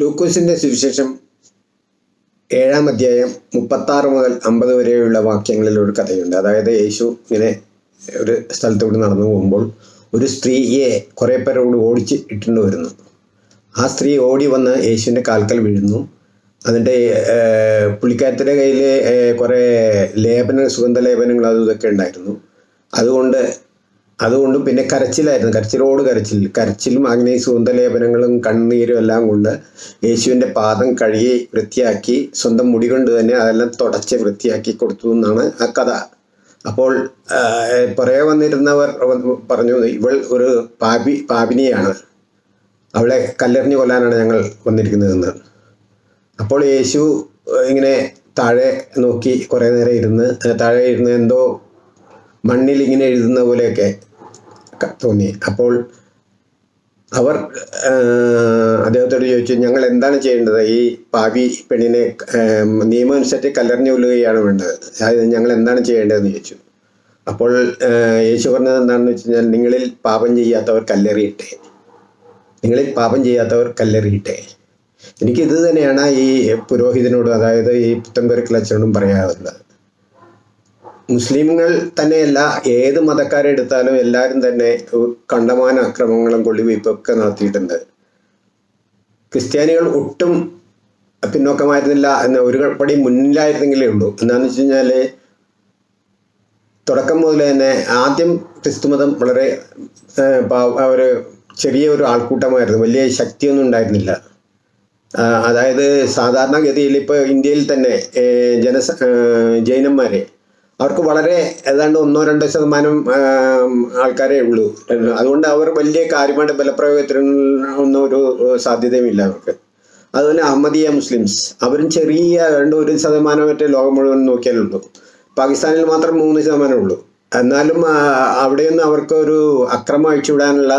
ലൂക്കോസിന്റെ സുവിശേഷം ഏഴാം അധ്യായം മുപ്പത്താറ് മുതൽ അമ്പത് വരെയുള്ള വാക്യങ്ങളിൽ ഒരു കഥയുണ്ട്. അതായത് യേശു ഇങ്ങനെ ഒരു സ്ഥലത്തൂടെ നടന്നു പോകുമ്പോൾ ഒരു സ്ത്രീയെ കുറേ പേരോട് ഓടിച്ച് ഇട്ടുകൊണ്ട് വരുന്നു. ആ സ്ത്രീ ഓടി വന്ന് യേശുവിന്റെ കാൽക്കൽ വീഴുന്നു. അതിന്റെ പുള്ളിക്കാരത്തിന്റെ കയ്യിൽ കുറേ ലേപന സുഗന്ധലേപനങ്ങൾ അതും ഇതൊക്കെ ഉണ്ടായിരുന്നു. അതുകൊണ്ട് അതുകൊണ്ട് പിന്നെ കരച്ചിലായിരുന്നു. കരച്ചിലോട് കരച്ചിൽ. കരച്ചിലും ഈ സുഗന്ധലേപനങ്ങളും കണ്ണീരും എല്ലാം കൊണ്ട് യേശുവിന്റെ പാദം കഴുകി വൃത്തിയാക്കി സ്വന്തം മുടി കൊണ്ട് തന്നെ അതെല്ലാം തുടച്ച് വൃത്തിയാക്കി കൊടുത്തു എന്നാണ് ആ കഥ. അപ്പോൾ പുറകെ വന്നിരുന്നവർ പറഞ്ഞു ഇവൾ ഒരു പാപി പാപിനിയാണ്. അവളെ കല്ലെറിഞ്ഞു കൊല്ലാനാണ് ഞങ്ങൾ വന്നിരിക്കുന്നതെന്ന്. അപ്പോൾ യേശു ഇങ്ങനെ താഴെ നോക്കി കുറേ നേരം ഇരുന്ന് താഴെ ഇരുന്ന് എന്തോ മണ്ണിൽ ഇങ്ങനെ എഴുതുന്ന പോലെയൊക്കെ തോന്നി. അപ്പോൾ അവർ അദ്ദേഹത്തോട് ചോദിച്ചു ഞങ്ങൾ എന്താണ് ചെയ്യേണ്ടത്? ഈ പാവി പെണ്ണിനെ നിയമമനുസരിച്ച് കല്ലെറിഞ്ഞു കൊല്ലുകയാണ് വേണ്ടത്. അതായത് ഞങ്ങൾ എന്താണ് ചെയ്യേണ്ടതെന്ന് ചോദിച്ചു. അപ്പോൾ യേശു പറഞ്ഞത് എന്താണെന്ന് വെച്ച് കഴിഞ്ഞാൽ നിങ്ങളിൽ പാപം ചെയ്യാത്തവർ കല്ലെറിയട്ടെ. നിങ്ങളിൽ പാപം ചെയ്യാത്തവർ കല്ലെറിയട്ടെ. എനിക്ക് ഇത് തന്നെയാണ് ഈ പുരോഹിതനോടും അതായത് ഈ പുത്തൻപെരുക്കൽ അച്ഛനോടും പറയാറുള്ളത്. മുസ്ലിമുകൾ തന്നെയല്ല ഏത് മതക്കാരെ എടുത്താലും എല്ലാവരും തന്നെ കണ്ടമാന അക്രമങ്ങളും കൊള്ളിവയ്പ്പൊക്കെ നടത്തിയിട്ടുണ്ട്. ക്രിസ്ത്യാനികൾ ഒട്ടും പിന്നോക്കമായിരുന്നില്ല എന്ന ഒരു പടി മുന്നിലായിരുന്നെങ്കിലേ ഉള്ളൂ. എന്താണെന്ന് വെച്ച് കഴിഞ്ഞാൽ തുടക്കം മുതൽ തന്നെ ആദ്യം ക്രിസ്തുമതം വളരെ ഒരു ചെറിയ ഒരു ആൾക്കൂട്ടമായിരുന്നു. വലിയ ശക്തിയൊന്നും ഉണ്ടായിരുന്നില്ല. അതായത് സാധാരണഗതിയിൽ ഇപ്പോൾ ഇന്ത്യയിൽ തന്നെ ജനസ ജൈനന്മാരെ അവർക്ക് വളരെ ഏതാണ്ട് ഒന്നോ രണ്ടോ ശതമാനം ആൾക്കാരേ ഉള്ളൂ. അതുകൊണ്ട് അവർ വലിയ കാര്യമായിട്ട് ബലപ്രയോഗത്തിനൊന്നും ഒരു സാധ്യതയുമില്ല അവർക്ക്. അതുപോലെ അഹമ്മദിയ മുസ്ലിംസ്. അവരും ചെറിയ രണ്ട് ഒരു ശതമാനം മറ്റേ ലോകം മുഴുവൻ നോക്കിയാലുള്ളൂ. പാകിസ്ഥാനിൽ മാത്രം മൂന്ന് ശതമാനമേ ഉള്ളൂ. എന്നാലും അവിടെയൊന്നും അവർക്ക് ഒരു അക്രമം അഴിച്ചുവിടാനുള്ള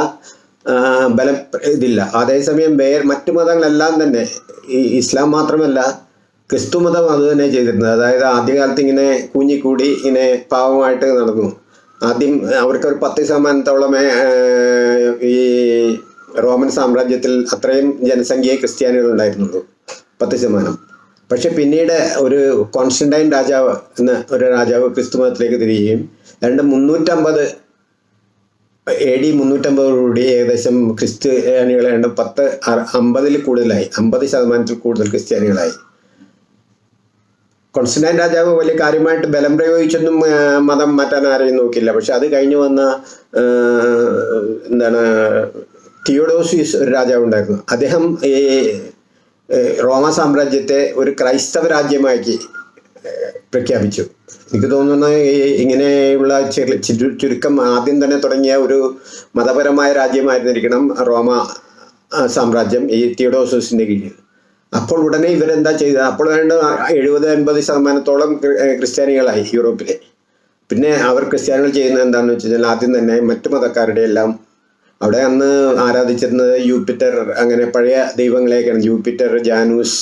ബലം ഇതില്ല. അതേസമയം വേ മറ്റു മതങ്ങളെല്ലാം തന്നെ ഈ ഇസ്ലാം മാത്രമല്ല ക്രിസ്തു മതം അത് തന്നെ ചെയ്തിരുന്നത്. അതായത് ആദ്യകാലത്ത് ഇങ്ങനെ കൂഞ്ഞിക്കൂടി ഇങ്ങനെ പാവമായിട്ട് നടന്നു. ആദ്യം അവർക്കൊരു പത്ത് ശതമാനത്തോളമേ ഈ റോമൻ സാമ്രാജ്യത്തിൽ അത്രയും ജനസംഖ്യയെ ക്രിസ്ത്യാനികൾ ഉണ്ടായിരുന്നുള്ളൂ. പത്ത് ശതമാനം. പക്ഷെ പിന്നീട് ഒരു കോൺസ്റ്റന്റൈൻ രാജാവ് എന്ന ഒരു രാജാവ് ക്രിസ്തു മതത്തിലേക്ക് തിരികുകയും രണ്ട് മുന്നൂറ്റമ്പത് എ ഡി മുന്നൂറ്റമ്പതോടുകൂടി ഏകദേശം ക്രിസ്ത്യാനികളെ രണ്ട് പത്ത് അമ്പതിൽ കൂടുതലായി. അമ്പത് ശതമാനത്തിൽ കൂടുതൽ ക്രിസ്ത്യാനികളായി. കോൺസ്റ്റന്റൈൻ രാജാവ് വലിയ കാര്യമായിട്ട് ബലം പ്രയോഗിച്ചൊന്നും മതം മാറ്റാൻ ആരെയും നോക്കില്ല പക്ഷെ അത് കഴിഞ്ഞു വന്ന എന്താണ് തിയോഡോസിസ് ഒരു രാജാവ് ഉണ്ടായിരുന്നു. അദ്ദേഹം ഈ റോമ സാമ്രാജ്യത്തെ ഒരു ക്രൈസ്തവ രാജ്യമാക്കി പ്രഖ്യാപിച്ചു. എനിക്ക് തോന്നുന്നു ഇങ്ങനെയുള്ള ചുരുക്കം ആദ്യം തന്നെ തുടങ്ങിയ ഒരു മതപരമായ രാജ്യമായിരുന്നിരിക്കണം റോമ സാമ്രാജ്യം ഈ തിയോഡോസിന്റെ കീഴിൽ. അപ്പോൾ ഉടനെ ഇവരെന്താ ചെയ്തത്? അപ്പോൾ വേണ്ട എഴുപത് എൺപത് ശതമാനത്തോളം ക്രിസ്ത്യാനികളായി യൂറോപ്പിലെ. പിന്നെ അവർ ക്രിസ്ത്യാനികൾ ചെയ്യുന്നത് എന്താണെന്ന് വെച്ച് കഴിഞ്ഞാൽ ആദ്യം തന്നെ മറ്റു മതക്കാരുടെ എല്ലാം അവിടെ അന്ന് ആരാധിച്ചിരുന്നത് യൂപ്പിറ്റർ അങ്ങനെ പഴയ ദൈവങ്ങളെയൊക്കെയാണ്. യൂപ്പിറ്റർ ജാനൂസ്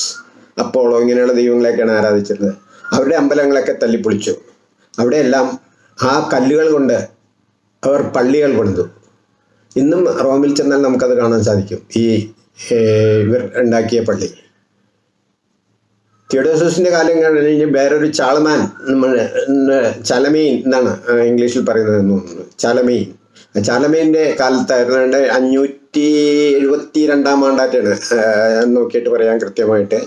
അപ്പോളോ ഇങ്ങനെയുള്ള ദൈവങ്ങളെയൊക്കെയാണ് ആരാധിച്ചിരുന്നത്. അവരുടെ അമ്പലങ്ങളൊക്കെ തല്ലിപ്പൊളിച്ചു. അവിടെയെല്ലാം ആ കല്ലുകൾ കൊണ്ട് അവർ പള്ളികൾ കൊണ്ടു ഇന്നും റോമിൽ ചെന്നാൽ നമുക്കത് കാണാൻ സാധിക്കും. ഈ ഇവർ ഉണ്ടാക്കിയ പള്ളി. തിയോഡോസസിന്റെ കാലം കഴിഞ്ഞ് വേറൊരു ചാളമാൻ നമ്മൾ ചലമീൻ എന്നാണ് ഇംഗ്ലീഷിൽ പറയുന്നത് തോന്നുന്നു. ചലമീൻ. ചാലമീന്റെ കാലത്തായിരുന്നു അഞ്ഞൂറ്റി എഴുപത്തി രണ്ടാം ആണ്ടായിട്ടാണ് നോക്കിയിട്ട് പറയാൻ കൃത്യമായിട്ട്.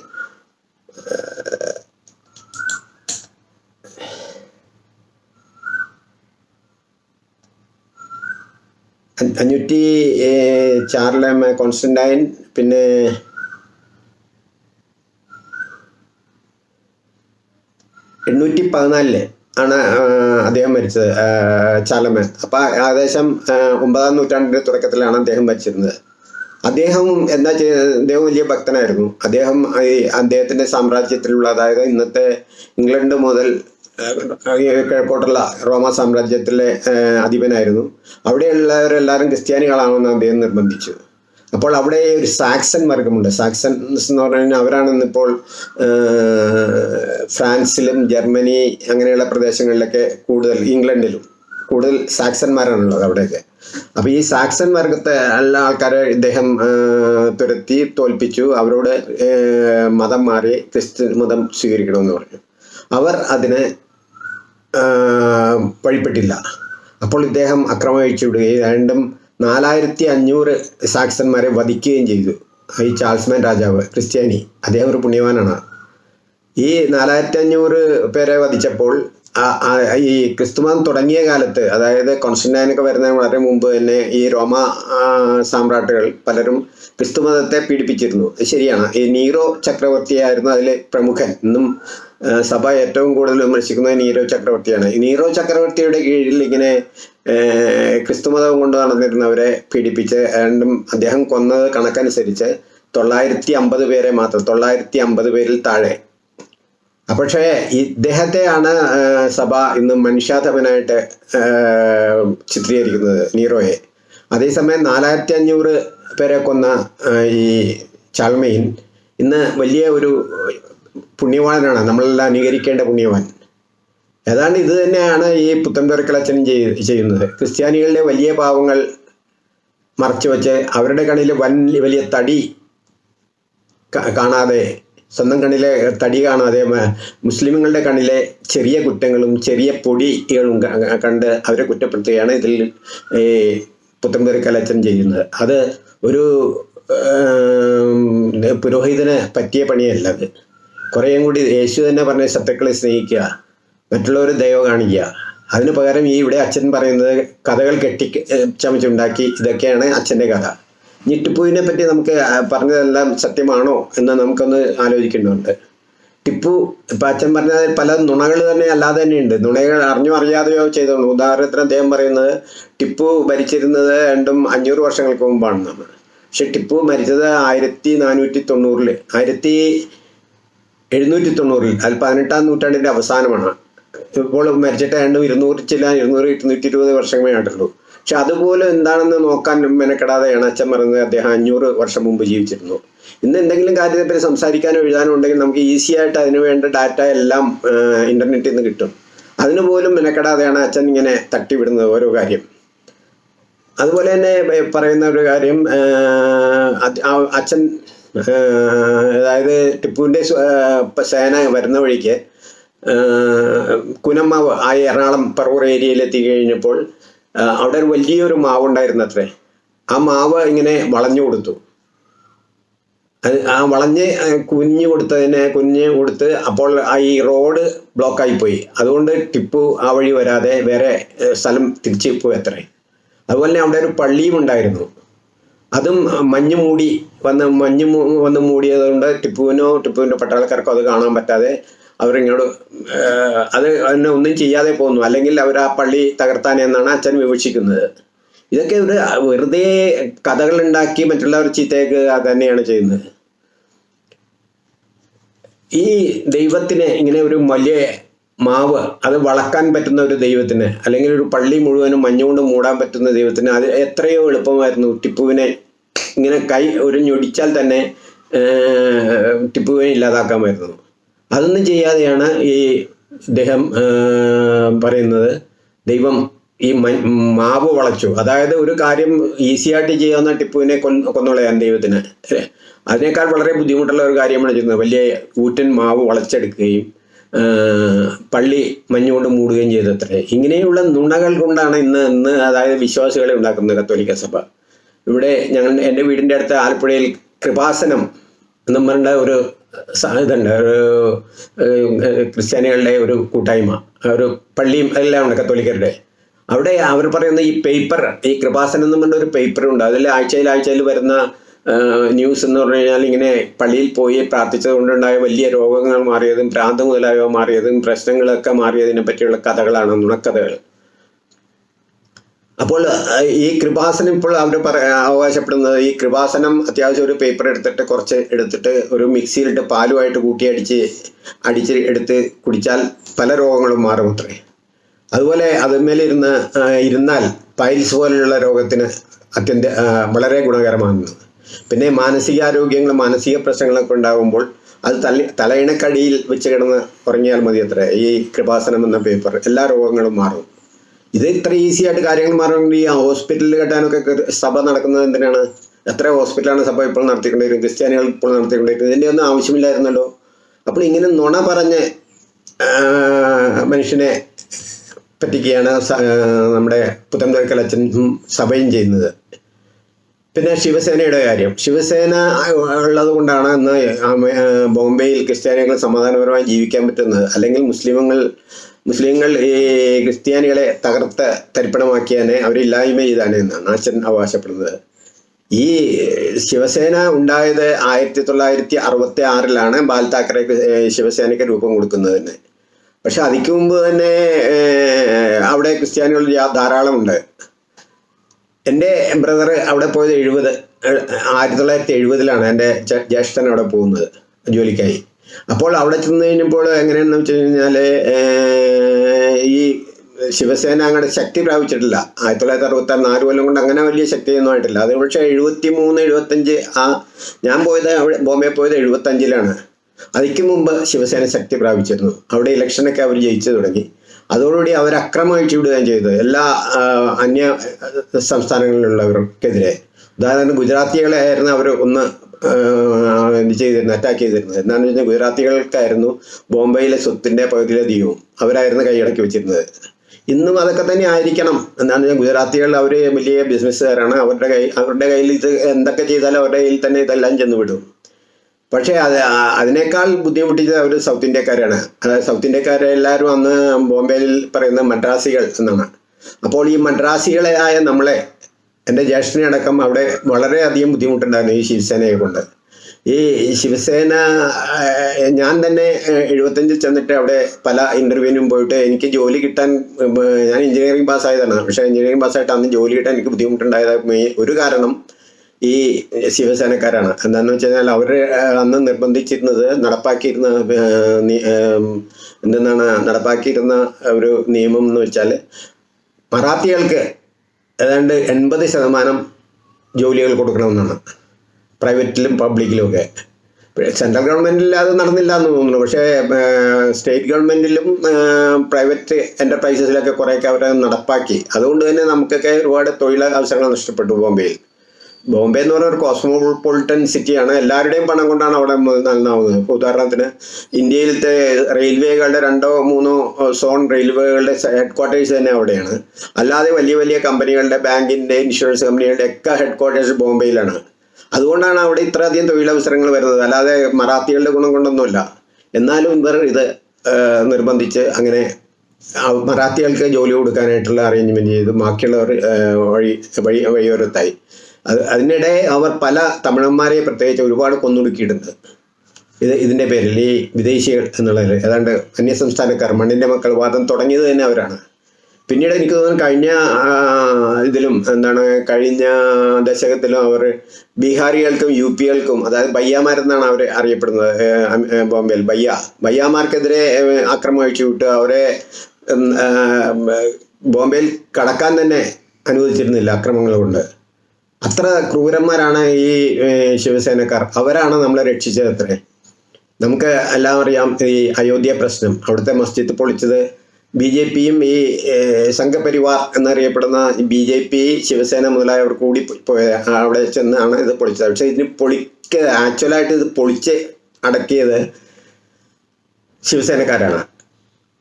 അഞ്ഞൂറ്റി ചാർലം കോൺസ്റ്റന്റൈൻ പിന്നെ എണ്ണൂറ്റി പതിനാലിൽ ആണ് അദ്ദേഹം മരിച്ചത് ചാലമൻ. അപ്പൊ ഏകദേശം ഒമ്പതാം നൂറ്റാണ്ടിന്റെ തുടക്കത്തിലാണ് അദ്ദേഹം മരിച്ചിരുന്നത്. അദ്ദേഹം എന്താ ചെയ്തത് അദ്ദേഹം വലിയ ഭക്തനായിരുന്നു. അദ്ദേഹം ഈ അദ്ദേഹത്തിന്റെ സാമ്രാജ്യത്തിലുള്ള അതായത് ഇന്നത്തെ ഇംഗ്ലണ്ട് മുതൽ കിഴക്കോട്ടുള്ള റോമ സാമ്രാജ്യത്തിലെ അധിപനായിരുന്നു. അവിടെയുള്ളവരെല്ലാവരും ക്രിസ്ത്യാനികളാണെന്ന് അദ്ദേഹം നിർബന്ധിച്ചു. അപ്പോൾ അവിടെ ഒരു സാക്സൺ വർഗമുണ്ട്. സാക്സൺസ് എന്ന് പറഞ്ഞു കഴിഞ്ഞാൽ അവരാണെന്നിപ്പോൾ ഫ്രാൻസിലും ജർമ്മനി അങ്ങനെയുള്ള പ്രദേശങ്ങളിലൊക്കെ കൂടുതൽ ഇംഗ്ലണ്ടിലും കൂടുതൽ സാക്സന്മാരാണുള്ളത് അവിടെയൊക്കെ. അപ്പൊ ഈ സാക്സൺ വർഗത്തെ എല്ലാ ആൾക്കാരെ ഇദ്ദേഹം തുരത്തി തോൽപ്പിച്ചു. അവരോട് മതം മാറി ക്രിസ്ത്യൻ മതം സ്വീകരിക്കണമെന്ന് പറഞ്ഞു. അവർ അതിനെ വഴിപ്പെട്ടില്ല. അപ്പോൾ ഇദ്ദേഹം അക്രമം അഴിച്ചു വിടുകയും രണ്ടും നാലായിരത്തി അഞ്ഞൂറ് സാക്സന്മാരെ വധിക്കുകയും ചെയ്തു. ഈ ചാൾസ്മാൻ രാജാവ് ക്രിസ്ത്യാനി. അദ്ദേഹം ഒരു പുണ്യവാനാണ്. ഈ നാലായിരത്തി അഞ്ഞൂറ് പേരെ വധിച്ചപ്പോൾ ഈ ക്രിസ്തുമതം തുടങ്ങിയ കാലത്ത് അതായത് കോൺസ്റ്റന്റൈനൊക്കെ വരുന്നതിന് വളരെ മുമ്പ് തന്നെ ഈ റോമ സാമ്രാട്ടുകൾ പലരും ക്രിസ്തുമതത്തെ പീഡിപ്പിച്ചിരുന്നു. ശരിയാണ്. ഈ നീറോ ചക്രവർത്തിയായിരുന്നു അതിലെ പ്രമുഖൻ. ഇന്നും സഭ ഏറ്റവും കൂടുതൽ വിമർശിക്കുന്നത് നീറോ ചക്രവർത്തിയാണ്. നീറോ ചക്രവർത്തിയുടെ കീഴിൽ ഇങ്ങനെ ക്രിസ്തുമതം കൊണ്ട് നടന്നിരുന്നവരെ പീഡിപ്പിച്ച് രണ്ടും അദ്ദേഹം കൊന്നത് കണക്കനുസരിച്ച് തൊള്ളായിരത്തി അമ്പത് പേരെ മാത്രം തൊള്ളായിരത്തി അമ്പത് പേരിൽ താഴെ. പക്ഷേ ഇദ്ദേഹത്തെയാണ് സഭ ഇന്ന് മനുഷ്യാധമനായിട്ട് ചിത്രീകരിക്കുന്നത് നീറോയെ അതേസമയം നാലായിരത്തി അഞ്ഞൂറ് പേരെ കൊന്ന ഈ ചാൾമയിൻ ഇന്ന് വലിയ ഒരു പുണ്യവാനാണ്. നമ്മളെല്ലാം അനുകരിക്കേണ്ട പുണ്യവാൻ. ഏതാണ്ട് ഇത് തന്നെയാണ് ഈ പുത്തൻപേർക്കളച്ചനും ചെയ് ചെയ്യുന്നത്. ക്രിസ്ത്യാനികളുടെ വലിയ പാവങ്ങൾ മറച്ചു വെച്ച് അവരുടെ കണ്ണിൽ വൻ വലിയ തടി കാണാതെ സ്വന്തം കണ്ണിലെ തടി കാണാതെ മുസ്ലിമുകളുടെ കണ്ണിലെ ചെറിയ കുറ്റങ്ങളും ചെറിയ പൊടികളും കണ്ട് അവരെ കുറ്റപ്പെടുത്തുകയാണ് ഇതിൽ ഈ പുത്തൻപേരിക്കലച്ചൻ ചെയ്യുന്നത്. അത് ഒരു പുരോഹിതന് പറ്റിയ പണിയല്ല അത്. കുറേയും കൂടി യേശു തന്നെ പറഞ്ഞ ശത്രുക്കളെ സ്നേഹിക്കുക മറ്റുള്ളവർ ദയവ കാണിക്കുക. അതിന് പകരം ഈ ഇവിടെ അച്ഛൻ പറയുന്നത് കഥകൾ കെട്ടി ചമച്ചുണ്ടാക്കി ഇതൊക്കെയാണ് അച്ഛന്റെ കഥ. ഞെട്ടിപ്പുവിനെ പറ്റി നമുക്ക് പറഞ്ഞതെല്ലാം സത്യമാണോ എന്ന് നമുക്കൊന്ന് ആലോചിക്കേണ്ടതുണ്ട്. ടിപ്പു ഇപ്പം അച്ഛൻ പറഞ്ഞ പല നുണകൾ തന്നെ അല്ലാതെ തന്നെയുണ്ട് നുണകൾ അറിഞ്ഞോ അറിയാതെയോ ചെയ്തോളൂ. ഉദാഹരണത്തിന് അദ്ദേഹം പറയുന്നത് ടിപ്പു ഭരിച്ചിരുന്നത് രണ്ടും അഞ്ഞൂറ് വർഷങ്ങൾക്ക് മുമ്പാണെന്നാണ്. പക്ഷെ ടിപ്പു മരിച്ചത് ആയിരത്തി നാനൂറ്റി തൊണ്ണൂറിൽ ആയിരത്തി എഴുന്നൂറ്റി തൊണ്ണൂറിൽ അത് പതിനെട്ടാം നൂറ്റാണ്ടിന്റെ അവസാനമാണ്. ഇപ്പോൾ മരിച്ചിട്ട് രണ്ടും ഇരുന്നൂറ് ചില ഇരുന്നൂറ് ഇരുന്നൂറ്റി ഇരുപത് വർഷമേ ആയിട്ടുള്ളൂ. പക്ഷെ അതുപോലെ എന്താണെന്ന് നോക്കാൻ മെനക്കെടാതെയാണ് അച്ഛൻ പറയുന്നത് അദ്ദേഹം അഞ്ഞൂറ് വർഷം മുമ്പ് ജീവിച്ചിരുന്നു ഇന്ന് എന്തെങ്കിലും കാര്യത്തെപ്പറ്റി സംസാരിക്കാനോ എഴുതാനോ ഉണ്ടെങ്കിൽ നമുക്ക് ഈസി ആയിട്ട് അതിന് വേണ്ട ഡാറ്റ എല്ലാം ഇന്റർനെറ്റിൽ നിന്ന് കിട്ടും. അതിനുപോലും മെനക്കെടാതെയാണ് അച്ഛൻ ഇങ്ങനെ തട്ടിവിടുന്നത് ഓരോ കാര്യം. അതുപോലെ തന്നെ പറയുന്ന ഒരു കാര്യം അച്ഛൻ അതായത് ടിപ്പുവിന്റെ സേന വരുന്ന വഴിക്ക് കുനമാവ് ആ എറണാകുളം പറവൂർ ഏരിയയിൽ എത്തി കഴിഞ്ഞപ്പോൾ അവിടെ ഒരു വലിയൊരു മാവ് ഉണ്ടായിരുന്നു അത്രേ ആ മാവ് ഇങ്ങനെ വളഞ്ഞു കൊടുത്തു. അത് ആ വളഞ്ഞ് കുഞ്ഞു കൊടുത്തതിനെ കുഞ്ഞ് കൊടുത്ത് അപ്പോൾ ആ ഈ റോഡ് ബ്ലോക്കായി പോയി. അതുകൊണ്ട് ടിപ്പു ആ വഴി വരാതെ വേറെ സ്ഥലം തിരിച്ചു പോയി അത്രേ. അതുപോലെ തന്നെ അവിടെ ഒരു പള്ളിയും ഉണ്ടായിരുന്നു. അതും മഞ്ഞ് മൂടി വന്ന് മഞ്ഞ് വന്ന് മൂടിയത് കൊണ്ട് ടിപ്പുവിനോ ടിപ്പുവിന്റെ പട്ടാളക്കാർക്കോ അത് കാണാൻ പറ്റാതെ അവരിങ്ങോട്ട് ഏഹ്, അത് അതിനെ ഒന്നും ചെയ്യാതെ പോകുന്നു അല്ലെങ്കിൽ അവർ ആ പള്ളി തകർത്താനെന്നാണ് അച്ഛൻ വിവക്ഷിക്കുന്നത്. ഇതൊക്കെ ഒരു വെറുതെ കഥകൾ ഉണ്ടാക്കി മറ്റുള്ളവർ ചീത്തയൊക്കെ തന്നെയാണ് ചെയ്യുന്നത്. ഈ ദൈവത്തിന് ഇങ്ങനെ ഒരു വലിയ മാവ് അത് വളക്കാൻ പറ്റുന്ന ഒരു ദൈവത്തിന് അല്ലെങ്കിൽ ഒരു പള്ളി മുഴുവനും മഞ്ഞുകൊണ്ട് മൂടാൻ പറ്റുന്ന ദൈവത്തിന് അത് എത്രയോ എളുപ്പമായിരുന്നു ടിപ്പുവിനെ ഇങ്ങനെ കൈ ഒരു ഞൊടിച്ചാൽ തന്നെ ടിപ്പുവേ ടിപ്പുവിനെ ഇല്ലാതാക്കാമായിരുന്നു അതൊന്നും ചെയ്യാതെയാണ് ഈ ഇദ്ദേഹം പറയുന്നത്. ദൈവം ഈ മാവ് വളച്ചു. അതായത് ഒരു കാര്യം ഈസിയായിട്ട് ചെയ്യാവുന്ന ടിപ്പുവിനെ കൊന്നുകളയാൻ ദൈവത്തിന്? അതിനേക്കാൾ വളരെ ബുദ്ധിമുട്ടുള്ള ഒരു കാര്യമാണ് ചെയ്യുന്നത്. വലിയ കൂറ്റൻ മാവ് വളച്ചെടുക്കുകയും പള്ളി മഞ്ഞുകൊണ്ട് മൂടുകയും ചെയ്തത്രേ. ഇങ്ങനെയുള്ള നുണകൾ കൊണ്ടാണ് ഇന്ന് ഇന്ന് അതായത് വിശ്വാസികളെ ഉണ്ടാക്കുന്നത് കത്തോലിക്ക സഭ. ഇവിടെ ഞങ്ങൾ എന്റെ വീടിന്റെ അടുത്ത് ആലപ്പുഴയിൽ കൃപാസനം എന്ന് പറഞ്ഞ ഒരു ഇതുണ്ട്. ഒരു ക്രിസ്ത്യാനികളുടെ ഒരു കൂട്ടായ്മ. ഒരു പള്ളിയും എല്ലാം ഉണ്ട് കത്തോലിക്കരുടെ. അവിടെ അവർ പറയുന്ന ഈ പേപ്പർ ഈ കൃപാസനം എന്ന് പറഞ്ഞ ഒരു പേപ്പർ ഉണ്ട്. അതിൽ ആഴ്ചയിൽ ആഴ്ചയിൽ വരുന്ന ന്യൂസ് എന്ന് പറഞ്ഞു കഴിഞ്ഞാൽ ഇങ്ങനെ പള്ളിയിൽ പോയി പ്രാർത്ഥിച്ചത് കൊണ്ടുണ്ടായ വലിയ രോഗങ്ങൾ മാറിയതും ഭ്രാന്ത് മുതലായവ മാറിയതും പ്രശ്നങ്ങളൊക്കെ മാറിയതിനെ പറ്റിയുള്ള കഥകളാണ് നുണക്കഥകൾ. അപ്പോൾ ഈ കൃപാസനം ഇപ്പോൾ അവർ അവകാശപ്പെടുന്നത് ഈ കൃപാസനം അത്യാവശ്യം ഒരു പേപ്പർ എടുത്തിട്ട് കുറച്ച് എടുത്തിട്ട് ഒരു മിക്സിയിലിട്ട് പാലുമായിട്ട് കൂട്ടി അടിച്ച് എടുത്ത് കുടിച്ചാൽ പല രോഗങ്ങളും മാറും അത്രേ. അതുപോലെ അതുമേലിരുന്ന് ഇരുന്നാൽ പൈൽസ് പോലെയുള്ള രോഗത്തിന് അത്യന്ത വളരെ ഗുണകരമാണ് പിന്നെ മാനസികാരോഗ്യങ്ങൾ മാനസിക പ്രശ്നങ്ങളൊക്കെ ഉണ്ടാകുമ്പോൾ അത് തല തലയിണക്കടിയിൽ വെച്ച് കിടന്ന് ഉറങ്ങിയാൽ മതി അത്ര. ഈ കൃപാസനം എന്ന പേപ്പർ എല്ലാ രോഗങ്ങളും മാറും. ഇത് ഇത്ര ഈസി ആയിട്ട് കാര്യങ്ങൾ മാറണമെങ്കിൽ ഈ ഹോസ്പിറ്റലിൽ കെട്ടാനൊക്കെ സഭ നടക്കുന്നത് എന്തിനാണ്? എത്ര ഹോസ്പിറ്റലാണ് സഭ ഇപ്പോൾ നടത്തിക്കൊണ്ടിരിക്കുന്നത്? ക്രിസ്ത്യാനികൾ ഇപ്പോൾ നടത്തിക്കൊണ്ടിരിക്കുന്നത്? ഇതിന്റെ ഒന്നും ആവശ്യമില്ലായിരുന്നല്ലോ. അപ്പോൾ ഇങ്ങനെ നുണ പറഞ്ഞ് മനുഷ്യനെ പറ്റിക്കുകയാണ് നമ്മുടെ പുത്തൻതോൽക്കൽ അച്ഛനും സഭയും ചെയ്യുന്നത്. പിന്നെ ശിവസേനയുടെ കാര്യം. ശിവസേന ഉള്ളത് കൊണ്ടാണ് ഇന്ന് ബോംബെയിൽ ക്രിസ്ത്യാനികൾ സമാധാനപരമായി ജീവിക്കാൻ പറ്റുന്നത്. അല്ലെങ്കിൽ മുസ്ലിമുകൾ മുസ്ലിങ്ങൾ ഈ ക്രിസ്ത്യാനികളെ തകർത്ത് തരിപ്പണമാക്കിയാനെ അവരില്ലായ്മ ചെയ്താണ് എന്നാണ് അച്ഛൻ അവകാശപ്പെടുന്നത്. ഈ ശിവസേന ഉണ്ടായത് ആയിരത്തി തൊള്ളായിരത്തി അറുപത്തി ആറിലാണ് ബാൽ താക്കറെ ശിവസേനയ്ക്ക് രൂപം കൊടുക്കുന്നതിന്. പക്ഷെ അതിക്ക് മുമ്പ് തന്നെ അവിടെ ക്രിസ്ത്യാനികൾ ധാരാളം ഉണ്ട് എന്റെ ബ്രദർ അവിടെ പോയത് എഴുപത് ആയിരത്തി തൊള്ളായിരത്തി എഴുപതിലാണ് എന്റെ ജ്യേഷ്ഠൻ അവിടെ പോകുന്നത് ജോലിക്കായി. അപ്പോൾ അവിടെ ചെന്ന് കഴിഞ്ഞപ്പോൾ എങ്ങനെയാണെന്ന് വെച്ച് കഴിഞ്ഞാൽ ഈ ശിവസേന അങ്ങോട്ട് ശക്തി പ്രാപിച്ചിട്ടില്ല. ആയിരത്തി തൊള്ളായിരത്തി അറുപത്തി ആറ് നാല് കൊല്ലം കൊണ്ട് അങ്ങനെ വലിയ ശക്തിയൊന്നും ആയിട്ടില്ല. അത് പക്ഷേ എഴുപത്തി മൂന്ന് എഴുപത്തഞ്ച് ആ ഞാൻ പോയത് അവിടെ ബോംബെ പോയത് എഴുപത്തഞ്ചിലാണ് അതിക്ക് മുമ്പ് ശിവസേന ശക്തി പ്രാപിച്ചിരുന്നു. അവിടെ ഇലക്ഷനൊക്കെ അവർ ജയിച്ചു തുടങ്ങി. അതോടുകൂടി അവർ അക്രമം അഴിച്ചുവിടുകയും ചെയ്തത് എല്ലാ അന്യ സംസ്ഥാനങ്ങളിലുള്ളവർക്കെതിരെ. ഉദാഹരണത്തിന് ഗുജറാത്തികളെ ആയിരുന്നു അവർ ഒന്ന് ചെയ്തിരുന്നത് അറ്റാക്ക് ചെയ്തിരുന്നത്. എന്താണെന്ന് വെച്ചാൽ ഗുജറാത്തികൾക്കായിരുന്നു ബോംബെയിലെ സ്വത്തിന്റെ പകുതിയിലധികവും അവരായിരുന്നു കൈയടക്കി വെച്ചിരുന്നത്. ഇന്നും അതൊക്കെ തന്നെ ആയിരിക്കണം. എന്താണെന്ന് വെച്ചാൽ ഗുജറാത്തികൾ അവർ വലിയ ബിസിനസ്സുകാരാണ് അവരുടെ കൈ അവരുടെ കയ്യിൽ ഇത് എന്തൊക്കെ ചെയ്താലും അവരുടെ കയ്യിൽ തന്നെ ഇതെല്ലാം ചെന്ന് വിടും. പക്ഷേ അത് അതിനേക്കാൾ ബുദ്ധിമുട്ടിച്ചത് അവർ സൗത്ത് ഇന്ത്യക്കാരാണ്. അതായത് സൗത്ത് ഇന്ത്യക്കാരെ എല്ലാവരും അന്ന് ബോംബെയിൽ പറയുന്ന മദ്രാസികൾ എന്നാണ്. അപ്പോൾ ഈ മദ്രാസികളായ നമ്മളെ എന്റെ ജ്യേഷ്ഠനെ അടക്കം അവിടെ വളരെയധികം ബുദ്ധിമുട്ടുണ്ടായിരുന്നു ഈ ശിവസേനയെ കൊണ്ട്. ഈ ശിവസേന ഞാൻ തന്നെ എഴുപത്തഞ്ചിൽ ചെന്നിട്ട് അവിടെ പല ഇന്റർവ്യൂവിനും പോയിട്ട് എനിക്ക് ജോലി കിട്ടാൻ ഞാൻ എഞ്ചിനീയറിംഗ് പാസ്സായതാണ് പക്ഷേ എഞ്ചിനീയറിംഗ് പാസ്സായിട്ട് അന്ന് ജോലി കിട്ടാൻ എനിക്ക് ബുദ്ധിമുട്ടുണ്ടായത് ഒരു കാരണം ഈ ശിവസേനക്കാരാണ്. എന്താണെന്ന് വെച്ച് കഴിഞ്ഞാൽ അവർ അന്ന് നിർബന്ധിച്ചിരുന്നത് നടപ്പാക്കിയിരുന്ന എന്താണ് നടപ്പാക്കിയിരുന്ന ഒരു നിയമം എന്ന് വെച്ചാൽ മറാത്തികൾക്ക് ഏതാണ്ട് എൺപത് ശതമാനം ജോലികൾ കൊടുക്കണമെന്നാണ്. പ്രൈവറ്റിലും പബ്ലിക്കിലും ഒക്കെ. സെൻട്രൽ ഗവൺമെന്റിൽ അത് നടന്നില്ല എന്ന് തോന്നുന്നു. പക്ഷേ സ്റ്റേറ്റ് ഗവൺമെന്റിലും പ്രൈവറ്റ് എന്റർപ്രൈസസിലൊക്കെ കുറേയൊക്കെ അവരെ നടപ്പാക്കി. അതുകൊണ്ട് തന്നെ നമുക്കൊക്കെ ഒരുപാട് തൊഴിൽ അവസരങ്ങൾ നഷ്ടപ്പെട്ടു ബോംബെയിൽ ബോംബെ എന്ന് പറഞ്ഞ ഒരു കോസ്മോപൊളിറ്റൻ സിറ്റിയാണ് എല്ലാവരുടെയും പണം കൊണ്ടാണ് അവിടെ നന്നാവുന്നത് ഇപ്പോൾ ഉദാഹരണത്തിന് ഇന്ത്യയിലത്തെ റെയിൽവേകളുടെ രണ്ടോ മൂന്നോ സോൺ റെയിൽവേകളുടെ ഹെഡ് ക്വാർട്ടേഴ്സ് തന്നെ അവിടെയാണ്. അല്ലാതെ വലിയ വലിയ കമ്പനികളുടെ ബാങ്കിന്റെ ഇൻഷുറൻസ് കമ്പനികളുടെ ഒക്കെ ഹെഡ് ക്വാർട്ടേഴ്സ് ബോംബെയിലാണ്. അതുകൊണ്ടാണ് അവിടെ ഇത്രയധികം തൊഴിലവസരങ്ങൾ വരുന്നത്. അല്ലാതെ മറാത്തികളുടെ ഗുണം കൊണ്ടൊന്നുമില്ല. എന്നാലും ഇവർ ഇത് നിർബന്ധിച്ച് അങ്ങനെ മറാത്തികൾക്ക് ജോലി കൊടുക്കാനായിട്ടുള്ള അറേഞ്ച്മെന്റ് ചെയ്ത് ബാക്കിയുള്ളവർ വഴി വഴി വഴിയോരത്തായി. അതിനിടെ അവർ പല തമിഴന്മാരെ പ്രത്യേകിച്ച് ഒരുപാട് കൊന്നൊടുക്കിയിട്ടുണ്ട്. ഇത് ഇതിന്റെ പേരിൽ ഈ വിദേശികൾ എന്നുള്ളതിൽ ഏതാണ്ട് അന്യസംസ്ഥാനക്കാർ മണ്ണിന്റെ മക്കൾ വാദം തുടങ്ങിയത് തന്നെ അവരാണ്. പിന്നീട് എനിക്ക് തോന്നുന്നു കഴിഞ്ഞ ഇതിലും എന്താണ് കഴിഞ്ഞ ദശകത്തിലും അവർ ബീഹാറികൾക്കും യു പികൾക്കും അതായത് ബയ്യാമാരെന്നാണ് അവർ അറിയപ്പെടുന്നത് ബോംബെയിൽ ബയ്യ. ബയ്യാമാർക്കെതിരെ ആക്രമം അഴിച്ചു വിട്ട് അവരെ ബോംബെയിൽ കടക്കാൻ തന്നെ അനുവദിച്ചിരുന്നില്ല അക്രമങ്ങൾ കൊണ്ട്. അത്ര ക്രൂരന്മാരാണ് ഈ ശിവസേനക്കാർ. അവരാണ് നമ്മളെ രക്ഷിച്ചത് അത്രേ. നമുക്ക് എല്ലാം അറിയാം ഈ അയോധ്യ പ്രശ്നം. അവിടുത്തെ മസ്ജിദ് പൊളിച്ചത് ബി ജെ പിയും ഈ സംഘപരിവാർ എന്നറിയപ്പെടുന്ന ബി ജെ പി ശിവസേന മുതലായവർ കൂടി പോയ അവിടെ ചെന്നാണ് ഇത് പൊളിച്ചത്. പക്ഷേ ഇതിന് പൊളിക്ക ആക്ച്വലായിട്ട് ഇത് പൊളിച്ച് അടക്കിയത് ശിവസേനക്കാരാണ്.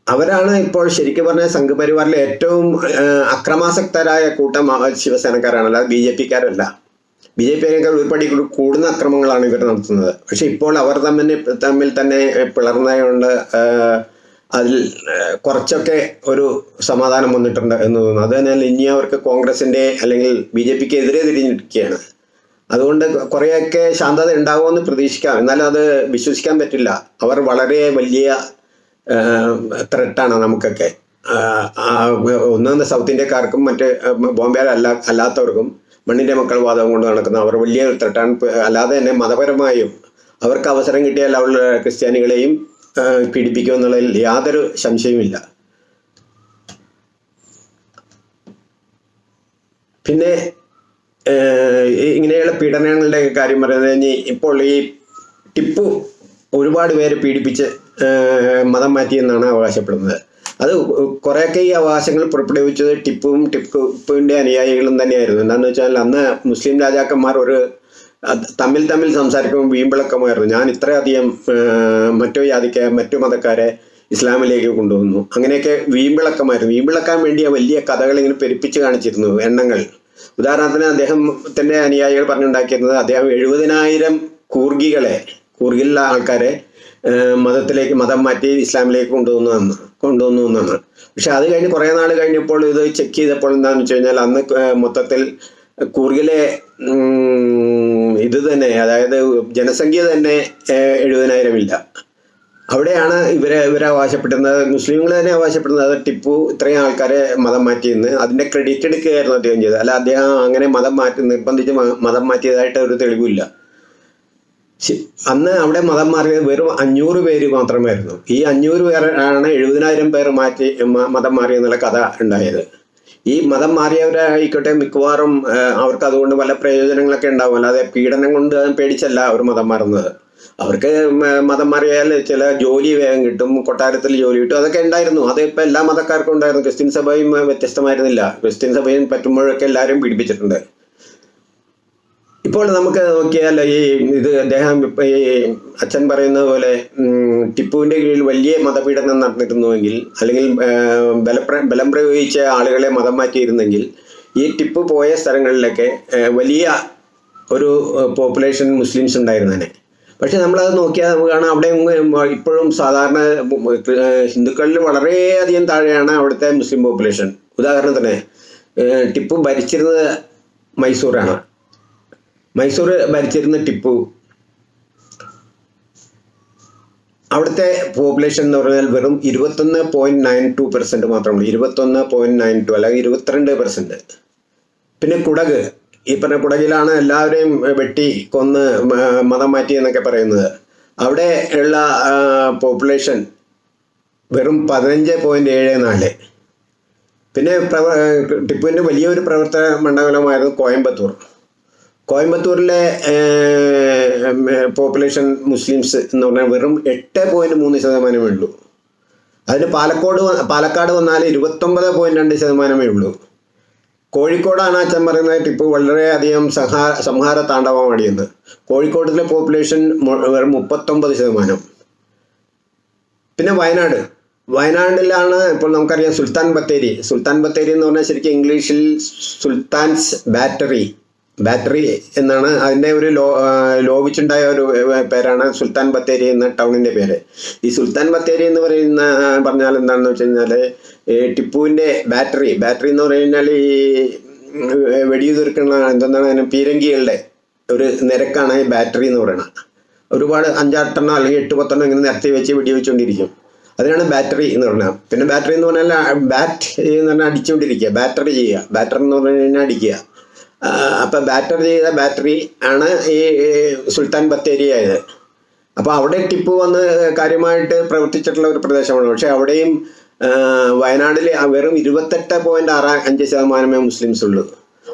അവരാണ് ഇപ്പോൾ ശരിക്കും പറഞ്ഞ സംഘപരിവാറിലെ ഏറ്റവും അക്രമാസക്തരായ കൂട്ടം ശിവസേനക്കാരാണ് അല്ലാതെ ബി ജെ പിക്കാരല്ല. ബി ജെ പിക്കാർ ഒരുപടി കൂടുന്ന അക്രമങ്ങളാണ് ഇവർ നടത്തുന്നത്. പക്ഷെ ഇപ്പോൾ അവർ തമ്മിൽ തമ്മിൽ തന്നെ പിളർന്നതുകൊണ്ട് അതിൽ കുറച്ചൊക്കെ ഒരു സമാധാനം വന്നിട്ടുണ്ട് എന്ന് തോന്നുന്നു. അത് തന്നെ ഇനി അവർക്ക് കോൺഗ്രസിന്റെ അല്ലെങ്കിൽ ബി ജെ പിക്ക് എതിരെ തിരിഞ്ഞിരിക്കുകയാണ്. അതുകൊണ്ട് കുറേയൊക്കെ ശാന്തത ഉണ്ടാകുമെന്ന് പ്രതീക്ഷിക്കാം. എന്നാലും അത് വിശ്വസിക്കാൻ പറ്റില്ല. അവർ വളരെ വലിയ ത്രെട്ടാണ് നമുക്കൊക്കെ. ഒന്നാമത് സൗത്ത് ഇന്ത്യക്കാർക്കും മറ്റ് ബോംബെ അല്ല അല്ലാത്തവർക്കും മണ്ണിന്റെ മക്കൾ വാദം കൊണ്ട് നടക്കുന്ന അവർ വലിയ ത്രെട്ടാണ് അല്ലാതെ തന്നെ മതപരമായും അവർക്ക് അവസരം കിട്ടിയാൽ അവൾ ക്രിസ്ത്യാനികളെയും പീഡിപ്പിക്കും പീഡിപ്പിക്കുമെന്നുള്ളതിൽ യാതൊരു സംശയവുമില്ല. പിന്നെ ഇങ്ങനെയുള്ള പീഡനങ്ങളുടെ കാര്യം പറയുന്നത് ഇപ്പോൾ ഈ ടിപ്പു ഒരുപാട് പേരെ പീഡിപ്പിച്ച് മതം മാറ്റിയെന്നാണ് അവകാശപ്പെടുന്നത്. അത് കുറേയൊക്കെ ഈ അവകാശങ്ങൾ പുറപ്പെടുവിച്ചത് ടിപ്പുവും ടിപ്പുവിന്റെ അനുയായികളും തന്നെയായിരുന്നു. എന്താണെന്ന് വെച്ചാൽ അന്ന് മുസ്ലിം രാജാക്കന്മാർ ഒരു തമ്മിൽ തമ്മിൽ സംസാരിക്കുമ്പോൾ വീമ്പിളക്കമായിരുന്നു. ഞാൻ ഇത്രയധികം മറ്റു ജാതിക്ക് മറ്റു മതക്കാരെ ഇസ്ലാമിലേക്ക് കൊണ്ടുവന്നു. അങ്ങനെയൊക്കെ വീമ്പിളക്കമായിരുന്നു. വീമ്പിളക്കാൻ വേണ്ടിയ വലിയ കഥകൾ ഇങ്ങനെ പെരുപ്പിച്ച് കാണിച്ചിരുന്നു എണ്ണങ്ങൾ. ഉദാഹരണത്തിന് അദ്ദേഹത്തിന്റെ അനുയായികൾ പറഞ്ഞുണ്ടാക്കിയിരുന്നത് അദ്ദേഹം എഴുപതിനായിരം കൂർഗികളെ കൂർഗിലുള്ള ആൾക്കാരെ മതത്തിലേക്ക് മതം മാറ്റി ഇസ്ലാമിലേക്ക് കൊണ്ടുവന്നു എന്ന് കൊണ്ടുവന്നു എന്നാണ്. പക്ഷെ അത് കഴിഞ്ഞ് കുറേ നാൾ കഴിഞ്ഞപ്പോൾ ഇത് ചെക്ക് ചെയ്തപ്പോൾ എന്താണെന്ന് വെച്ച് കഴിഞ്ഞാൽ അന്ന് മൊത്തത്തിൽ കൂർഗിലെ ഇത് തന്നെ അതായത് ജനസംഖ്യ തന്നെ ഏഹ്, എഴുപതിനായിരം ഇല്ല അവിടെയാണ് ഇവരെ ഇവരെ അവകാശപ്പെടുന്നത് മുസ്ലിങ്ങൾ തന്നെ അവകാശപ്പെടുന്നത്. ടിപ്പു ഇത്രയും ആൾക്കാരെ മതം മാറ്റിയെന്ന്. അതിന്റെ ക്രെഡിറ്റ് എടുക്കുകയായിരുന്നു അദ്ദേഹം ചെയ്തത്. അല്ല അദ്ദേഹം അങ്ങനെ മതം മാറ്റി നിർബന്ധിച്ച് മതം മാറ്റിയതായിട്ട് ഒരു തെളിവില്ല. അന്ന് അവിടെ മതം മാറിയത് വെറും അഞ്ഞൂറ് പേര് മാത്രമായിരുന്നു. ഈ അഞ്ഞൂറ് പേർ ആണ് എഴുപതിനായിരം പേർ മാറ്റി മതം മാറി എന്നുള്ള കഥ ഉണ്ടായത്. ഈ മതം മാറിയവരായിക്കോട്ടെ മിക്കവാറും അവർക്ക് അതുകൊണ്ട് പല പ്രയോജനങ്ങളൊക്കെ ഉണ്ടാവും. അല്ലാതെ പീഡനം കൊണ്ട് പേടിച്ചല്ല അവർ മതം മാറുന്നത്. അവർക്ക് മതം മാറിയാൽ ചില ജോലി വേഗം കിട്ടും കൊട്ടാരത്തിൽ ജോലി കിട്ടും അതൊക്കെ ഉണ്ടായിരുന്നു. അത് ഇപ്പം എല്ലാ മതക്കാർക്കും ഉണ്ടായിരുന്നു. ക്രിസ്ത്യൻ സഭയും വ്യത്യസ്തമായിരുന്നില്ല. ക്രിസ്ത്യൻ സഭയും പറ്റുമ്പോഴൊക്കെ എല്ലാവരും പീഡിപ്പിച്ചിട്ടുണ്ട്. ഇപ്പോൾ നമുക്ക് നോക്കിയാൽ ഈ ഇത് അദ്ദേഹം ഈ അച്ഛൻ പറയുന്നത് പോലെ ടിപ്പുവിന്റെ കീഴിൽ വലിയ മതപീഡനം നടന്നിരുന്നുവെങ്കിൽ അല്ലെങ്കിൽ ബലപ്ര ബലം പ്രയോഗിച്ച ആളുകളെ മതം മാറ്റിയിരുന്നെങ്കിൽ ഈ ടിപ്പ് പോയ സ്ഥലങ്ങളിലൊക്കെ വലിയ ഒരു പോപ്പുലേഷൻ മുസ്ലിംസ് ഉണ്ടായിരുന്നേനെ പക്ഷെ നമ്മളത് നോക്കിയാൽ നമുക്ക് കാണാം അവിടെ ഇപ്പോഴും സാധാരണ ഹിന്ദുക്കളിൽ വളരെയധികം താഴെയാണ് അവിടുത്തെ മുസ്ലിം പോപ്പുലേഷൻ. ഉദാഹരണത്തിന് ടിപ്പു ഭരിച്ചിരുന്നത് മൈസൂരാണ്. മൈസൂർ ഭരിച്ചിരുന്ന ടിപ്പു. അവിടുത്തെ പോപ്പുലേഷൻ എന്ന് പറഞ്ഞാൽ വെറും ഇരുപത്തൊന്ന് പോയിന്റ് നയൻ ടു പെർസെന്റ് മാത്രമേ ഇരുപത്തൊന്ന് പോയിന്റ് നയൻ ടു അല്ലെങ്കിൽ ഇരുപത്തിരണ്ട് പെർസെന്റ് പിന്നെ കുടക്. ഈ പറഞ്ഞ കുടകിലാണ് എല്ലാവരെയും വെട്ടി കൊന്ന് മതം മാറ്റി എന്നൊക്കെ പറയുന്നത്. അവിടെ ഉള്ള പോപ്പുലേഷൻ വെറും പതിനഞ്ച് പോയിന്റ് ഏഴ് നാല്. പിന്നെ പ്രവ ടിപ്പുവിന്റെ വലിയൊരു പ്രവർത്തന മണ്ഡലമായിരുന്നു കോയമ്പത്തൂർ. കോയമ്പത്തൂരിലെ പോപ്പുലേഷൻ മുസ്ലിംസ് എന്ന് പറഞ്ഞാൽ വെറും എട്ട് പോയിന്റ് മൂന്ന് ശതമാനമേ ഉള്ളൂ. അതിന് പാലക്കോട് പാലക്കാട് വന്നാൽ ഇരുപത്തൊമ്പത് പോയിന്റ് രണ്ട് ശതമാനമേ ഉള്ളൂ. കോഴിക്കോടാണ് അച്ഛൻ പറയുന്നത് ഇപ്പോൾ വളരെയധികം സഹാ സംഹാര താണ്ഡവമാടിയെന്ന് കോഴിക്കോട്ടിലെ പോപ്പുലേഷൻ വെറും മുപ്പത്തൊമ്പത് ശതമാനം. പിന്നെ വയനാട്. വയനാടിലാണ് ഇപ്പോൾ നമുക്കറിയാം സുൽത്താൻ ബത്തേരി. സുൽത്താൻ ബത്തേരി എന്ന് പറഞ്ഞാൽ ശരിക്കും ഇംഗ്ലീഷിൽ സുൽത്താൻസ് ബാറ്ററി. ബാറ്ററി എന്നാണ് അതിന്റെ ഒരു ലോ ലോപിച്ചുണ്ടായ ഒരു പേരാണ് സുൽത്താൻ ബത്തേരി എന്ന ടൗണിന്റെ പേര്. ഈ സുൽത്താൻ ബത്തേരി എന്ന് പറയുന്ന പറഞ്ഞാൽ എന്താണെന്ന് വെച്ച് കഴിഞ്ഞാൽ ടിപ്പുവിന്റെ ബാറ്ററി ബാറ്ററി എന്ന് പറഞ്ഞു കഴിഞ്ഞാൽ ഈ വെടിയുതിർക്കുന്ന എന്തെന്നാണ് അതിന് പീരങ്കികളുടെ ഒരു നിരക്കാണ് ഈ ബാറ്ററി എന്ന് പറയുന്നത്. ഒരുപാട് അഞ്ചാട്ടെണ്ണം അല്ലെങ്കിൽ എട്ട് പത്തെണ്ണം ഇങ്ങനെ നിരത്തി വെച്ച് വെടിവെച്ചുകൊണ്ടിരിക്കും. അതിനാണ് ബാറ്ററി എന്ന് പറഞ്ഞാൽ പിന്നെ ബാറ്ററി എന്ന് പറഞ്ഞാൽ ബാറ്റ് എന്ന് പറഞ്ഞാൽ അടിച്ചുകൊണ്ടിരിക്കുക ബാറ്ററി ചെയ്യുക. ബാറ്ററി എന്ന് പറഞ്ഞു കഴിഞ്ഞാൽ അടിക്കുക. അപ്പം ബാറ്ററി ചെയ്ത ബാറ്ററി ആണ് ഈ സുൽത്താൻ ബത്തേരി ആയത്. അപ്പോൾ അവിടെ ടിപ്പ് വന്ന് കാര്യമായിട്ട് പ്രവർത്തിച്ചിട്ടുള്ള ഒരു പ്രദേശമാണ്. പക്ഷേ അവിടെയും വയനാടിൽ വെറും ഇരുപത്തെട്ട് പോയിന്റ് ആറ് അഞ്ച് ശതമാനമേ മുസ്ലിംസ് ഉള്ളൂ.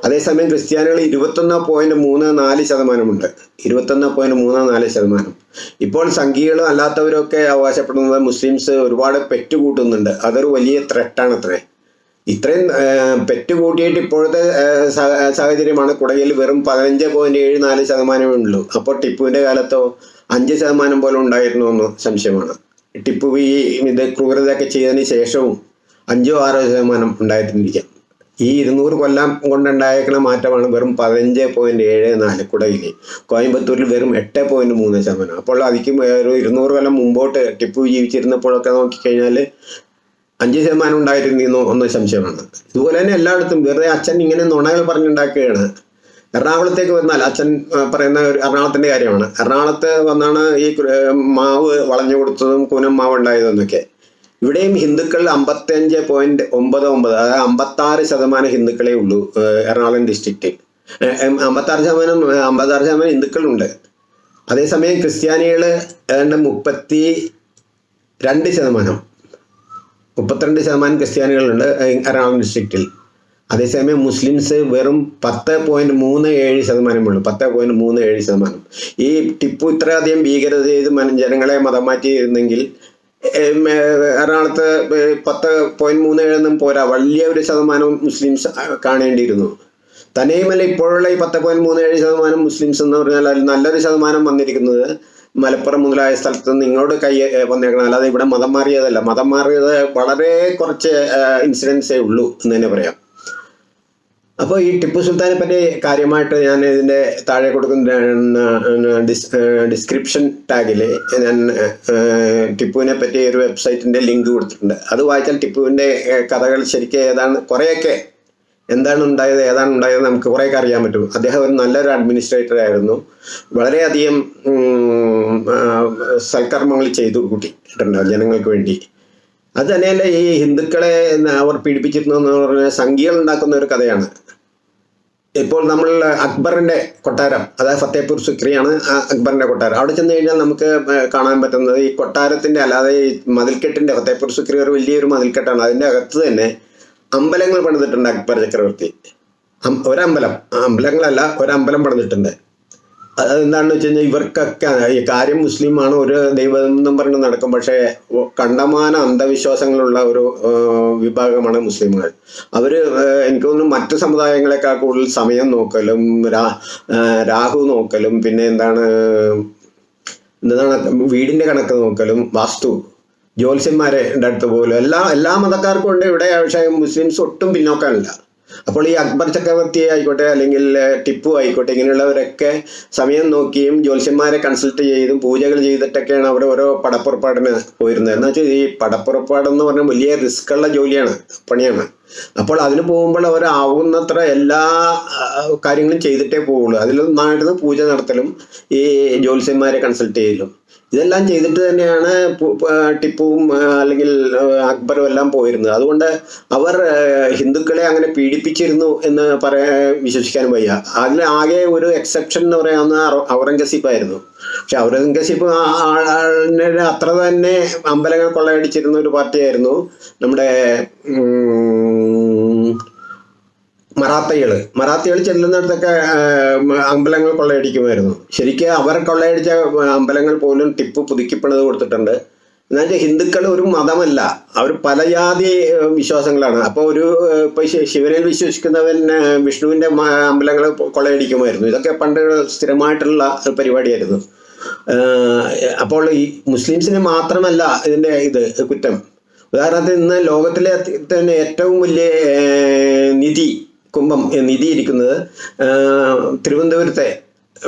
അതേസമയം ക്രിസ്ത്യാനികൾ ഇരുപത്തൊന്ന് പോയിന്റ് മൂന്ന് നാല് ശതമാനമുണ്ട്. ഇരുപത്തൊന്ന് പോയിന്റ് മൂന്ന് നാല് ശതമാനം. ഇപ്പോൾ സംഘികളും അല്ലാത്തവരൊക്കെ അവകാശപ്പെടുന്നത് മുസ്ലിംസ് ഒരുപാട് പെറ്റുകൂട്ടുന്നുണ്ട്. അതൊരു വലിയ ത്രെട്ടാണ് അത്രേ. ഇത്രയും പെറ്റുകൂട്ടിയിട്ട് പെറ്റ് കൂട്ടിയിട്ട് ഇപ്പോഴത്തെ സാഹചര്യമാണ് കുടകിൽ വെറും പതിനഞ്ച് പോയിന്റ് ഏഴ് നാല് ശതമാനമേ ഉള്ളൂ. അപ്പോൾ ടിപ്പുവിന്റെ കാലത്തോ അഞ്ച് ശതമാനം പോലും ഉണ്ടായിരുന്നു എന്ന് സംശയമാണ്. ടിപ്പു ഈ ഇത് ക്രൂരതയൊക്കെ ചെയ്തതിന് ശേഷവും അഞ്ചോ ആറോ ശതമാനം ഉണ്ടായിരുന്നിരിക്കാം ഈ ഇരുന്നൂറ് കൊല്ലം കൊണ്ടുണ്ടായേക്കുന്ന മാറ്റമാണ് വെറും പതിനഞ്ച് പോയിന്റ് ഏഴ് നാല് കുടയിൽ കോയമ്പത്തൂരിൽ വെറും എട്ട് പോയിന്റ് മൂന്ന് ശതമാനം. അപ്പോൾ അതിക്കും ഒരു ഇരുന്നൂറ് കൊല്ലം മുമ്പോട്ട് ടിപ്പു ജീവിച്ചിരുന്നപ്പോഴൊക്കെ നോക്കിക്കഴിഞ്ഞാൽ അഞ്ച് ശതമാനം ഉണ്ടായിരുന്നോ എന്ന് സംശയമാണ്. ഇതുപോലെ തന്നെ എല്ലായിടത്തും വെറുതെ അച്ഛൻ ഇങ്ങനെ നുണകൾ പറഞ്ഞുണ്ടാക്കുകയാണ്. എറണാകുളത്തേക്ക് വന്നാൽ അച്ഛൻ പറയുന്ന ഒരു എറണാകുളത്തിന്റെ കാര്യമാണ്. എറണാകുളത്ത് വന്നാണ് ഈ മാവ് വളഞ്ഞു കൊടുത്തതും കൂനം മാവ് ഉണ്ടായതെന്നൊക്കെ ഇവിടെയും ഹിന്ദുക്കൾ അമ്പത്തഞ്ച് പോയിന്റ് ഒമ്പത് ഒമ്പത് അതായത് അമ്പത്താറ് ശതമാനം ഹിന്ദുക്കളേ ഉള്ളൂ എറണാകുളം ഡിസ്ട്രിക്റ്റിൽ അമ്പത്താറ് ശതമാനം അമ്പത്താറ് ശതമാനം ഹിന്ദുക്കളുണ്ട്. അതേസമയം ക്രിസ്ത്യാനികൾ ഏതാണ്ട് മുപ്പത്തി രണ്ട് ശതമാനം. മുപ്പത്തിരണ്ട് ശതമാനം ക്രിസ്ത്യാനികളുണ്ട് എറണാകുളം ഡിസ്ട്രിക്റ്റിൽ അതേസമയം മുസ്ലിംസ് വെറും പത്ത് പോയിന്റ് മൂന്ന് ഏഴ് ശതമാനമുള്ളൂ പത്ത് പോയിന്റ് മൂന്ന് ഏഴ് ശതമാനം. ഈ ടിപ്പു ഇത്രയധികം ഭീകരത ചെയ്ത് ജനങ്ങളെ മതം മാറ്റിയിരുന്നെങ്കിൽ എറണാകുളത്ത് പത്ത് പോയിന്റ് മൂന്ന് ഏഴൊന്നും പോരാ വലിയ ഒരു ശതമാനം മുസ്ലിംസ് കാണേണ്ടിയിരുന്നു. തന്നെയുമല്ല ഇപ്പോഴുള്ള ഈ പത്ത് പോയിന്റ് മൂന്ന് ഏഴ് ശതമാനം മുസ്ലിംസ് എന്ന് പറഞ്ഞാൽ അതിൽ നല്ലൊരു ശതമാനം വന്നിരിക്കുന്നത് മലപ്പുറം മുതലായ സ്ഥലത്ത് നിങ്ങളോട് കൈ വന്നേക്കണം അല്ലാതെ ഇവിടെ മതം മാറിയതല്ല. മതം മാറിയത് വളരെ കുറച്ച് ഇൻസിഡൻസേ ഉള്ളൂ എന്ന് തന്നെ പറയാം. അപ്പോൾ ഈ ടിപ്പു സുൽത്താനെ പറ്റി കാര്യമായിട്ട് ഞാൻ ഇതിന്റെ താഴെ കൊടുക്കുന്ന ഡിസ്ക്രിപ്ഷൻ ടാഗിൽ ഞാൻ ടിപ്പുവിനെ പറ്റി ഒരു വെബ്സൈറ്റിന്റെ ലിങ്ക് കൊടുത്തിട്ടുണ്ട്. അത് വായിച്ചാൽ ടിപ്പുവിന്റെ കഥകൾ ശരിക്കും ഏതാണ് കുറേയൊക്കെ എന്താണ് ഉണ്ടായത് ഏതാണ് ഉണ്ടായത് നമുക്ക് കുറേയൊക്കെ അറിയാൻ പറ്റും. അദ്ദേഹം ഒരു നല്ലൊരു അഡ്മിനിസ്ട്രേറ്റർ ആയിരുന്നു. വളരെയധികം സൽക്കർമ്മങ്ങൾ ചെയ്തു കൂട്ടിയിട്ടുണ്ട് ജനങ്ങൾക്ക് വേണ്ടി. അത് തന്നെയല്ല ഈ ഹിന്ദുക്കളെ അവർ പീഡിപ്പിച്ചിരുന്നു എന്ന് പറഞ്ഞാൽ സംഖ്യകൾ ഉണ്ടാക്കുന്ന ഒരു കഥയാണ്. ഇപ്പോൾ നമ്മൾ അക്ബറിന്റെ കൊട്ടാരം അതായത് ഫത്തേപൂർ സുക്രിയാണ് അക്ബറിന്റെ കൊട്ടാരം. അവിടെ ചെന്ന് കഴിഞ്ഞാൽ നമുക്ക് കാണാൻ പറ്റുന്നത് ഈ കൊട്ടാരത്തിന്റെ അല്ലാതെ ഈ മതിൽക്കെട്ടിന്റെ ഫത്തേപൂർ സുക്രി ഒരു വലിയൊരു മതിൽക്കെട്ടാണ്. അതിന്റെ അകത്ത് തന്നെ അമ്പലങ്ങൾ പണിതിട്ടുണ്ട് അക്ബർ ചക്രവർത്തി. ഒരമ്പലം. അമ്പലങ്ങളല്ല ഒരമ്പലം പണിതിട്ടുണ്ട്. അതെന്താണെന്ന് വെച്ച് കഴിഞ്ഞാൽ ഇവർക്കൊക്കെ ഈ കാര്യം മുസ്ലിമാണ് ഒരു ദൈവം എന്നും പറഞ്ഞ് നടക്കും. പക്ഷേ കണ്ടമാന അന്ധവിശ്വാസങ്ങളുള്ള ഒരു വിഭാഗമാണ് മുസ്ലിമുകൾ. അവർ എനിക്ക് തോന്നുന്നു മറ്റു സമുദായങ്ങളെക്കാൾ കൂടുതൽ സമയം നോക്കലും രാ രാഹു നോക്കലും പിന്നെ എന്താണ് എന്താണ് വീടിന്റെ കണക്ക് നോക്കലും വാസ്തു. ജ്യോത്സ്യന്മാരെ അടുത്ത് പോലും എല്ലാ എല്ലാ മതക്കാർക്കും ഉണ്ട്. ഇവിടെ പക്ഷേ മുസ്ലിംസ് ഒട്ടും പിന്നോക്കാനില്ല. അപ്പോൾ ഈ അക്ബർ ചക്രവർത്തി ആയിക്കോട്ടെ അല്ലെങ്കിൽ ടിപ്പു ആയിക്കോട്ടെ ഇങ്ങനെയുള്ളവരൊക്കെ സമയം നോക്കിയും ജ്യോത്സ്യന്മാരെ കൺസൾട്ട് ചെയ്തും പൂജകൾ ചെയ്തിട്ടൊക്കെയാണ് അവർ ഓരോ പടപ്പുറപ്പാടിന് പോയിരുന്നത്. എന്ന് വെച്ചാൽ ഈ പടപ്പുറപ്പാടെന്ന് പറഞ്ഞാൽ വലിയ റിസ്ക് ഉള്ള ജോലിയാണ് പണിയാണ്. അപ്പോൾ അതിന് പോകുമ്പോൾ അവർ ആവുന്നത്ര എല്ലാ കാര്യങ്ങളും ചെയ്തിട്ടേ പോവുള്ളൂ. അതിലൊന്നായിരുന്നു പൂജ നടത്തലും ഈ ജ്യോത്സ്യന്മാരെ കൺസൾട്ട് ചെയ്യലും. ഇതെല്ലാം ചെയ്തിട്ട് തന്നെയാണ് ടിപ്പുവും അല്ലെങ്കിൽ അക്ബറും എല്ലാം പോയിരുന്നത്. അതുകൊണ്ട് അവർ ഹിന്ദുക്കളെ അങ്ങനെ പീഡിപ്പിച്ചിരുന്നു എന്ന് പറയാ വിശ്വസിക്കാൻ വയ്യ. അതിൽ ആകെ ഒരു എക്സെപ്ഷൻ എന്ന് പറയാവുന്ന ഔറംഗസീബ് ആയിരുന്നു. പക്ഷെ ഔറംഗസീബ് അത്ര തന്നെ അമ്പലങ്ങൾ കൊള്ളയടിച്ചിരുന്ന ഒരു പാർട്ടിയായിരുന്നു നമ്മുടെ മറാത്തകൾ മറാത്തകൾ ചെല്ലുന്നിടത്തൊക്കെ അമ്പലങ്ങൾ കൊള്ളയടിക്കുമായിരുന്നു. ശരിക്കും അവർ കൊള്ളയടിച്ച അമ്പലങ്ങൾ പോലും ടിപ്പ് പുതുക്കിപ്പണിത് കൊടുത്തിട്ടുണ്ട്. എന്നുവെച്ചാൽ ഹിന്ദുക്കൾ ഒരു മതമല്ല. അവർ പല ജാതി വിശ്വാസങ്ങളാണ്. അപ്പോൾ ഒരു ഇപ്പോൾ ശിവനിൽ വിശ്വസിക്കുന്നവൻ വിഷ്ണുവിന്റെ അമ്പലങ്ങൾ കൊള്ളയടിക്കുമായിരുന്നു. ഇതൊക്കെ പണ്ട് സ്ഥിരമായിട്ടുള്ള ഒരു പരിപാടിയായിരുന്നു. അപ്പോൾ ഈ മുസ്ലിംസിന് മാത്രമല്ല ഇതിന്റെ ഇത് കുറ്റം. ഉദാഹരണത്തിന് ഇന്ന് ലോകത്തിലെ തന്നെ ഏറ്റവും വലിയ നിധി കുംഭം നിധിയിരിക്കുന്നത് നിധി തിരുവനന്തപുരത്തെ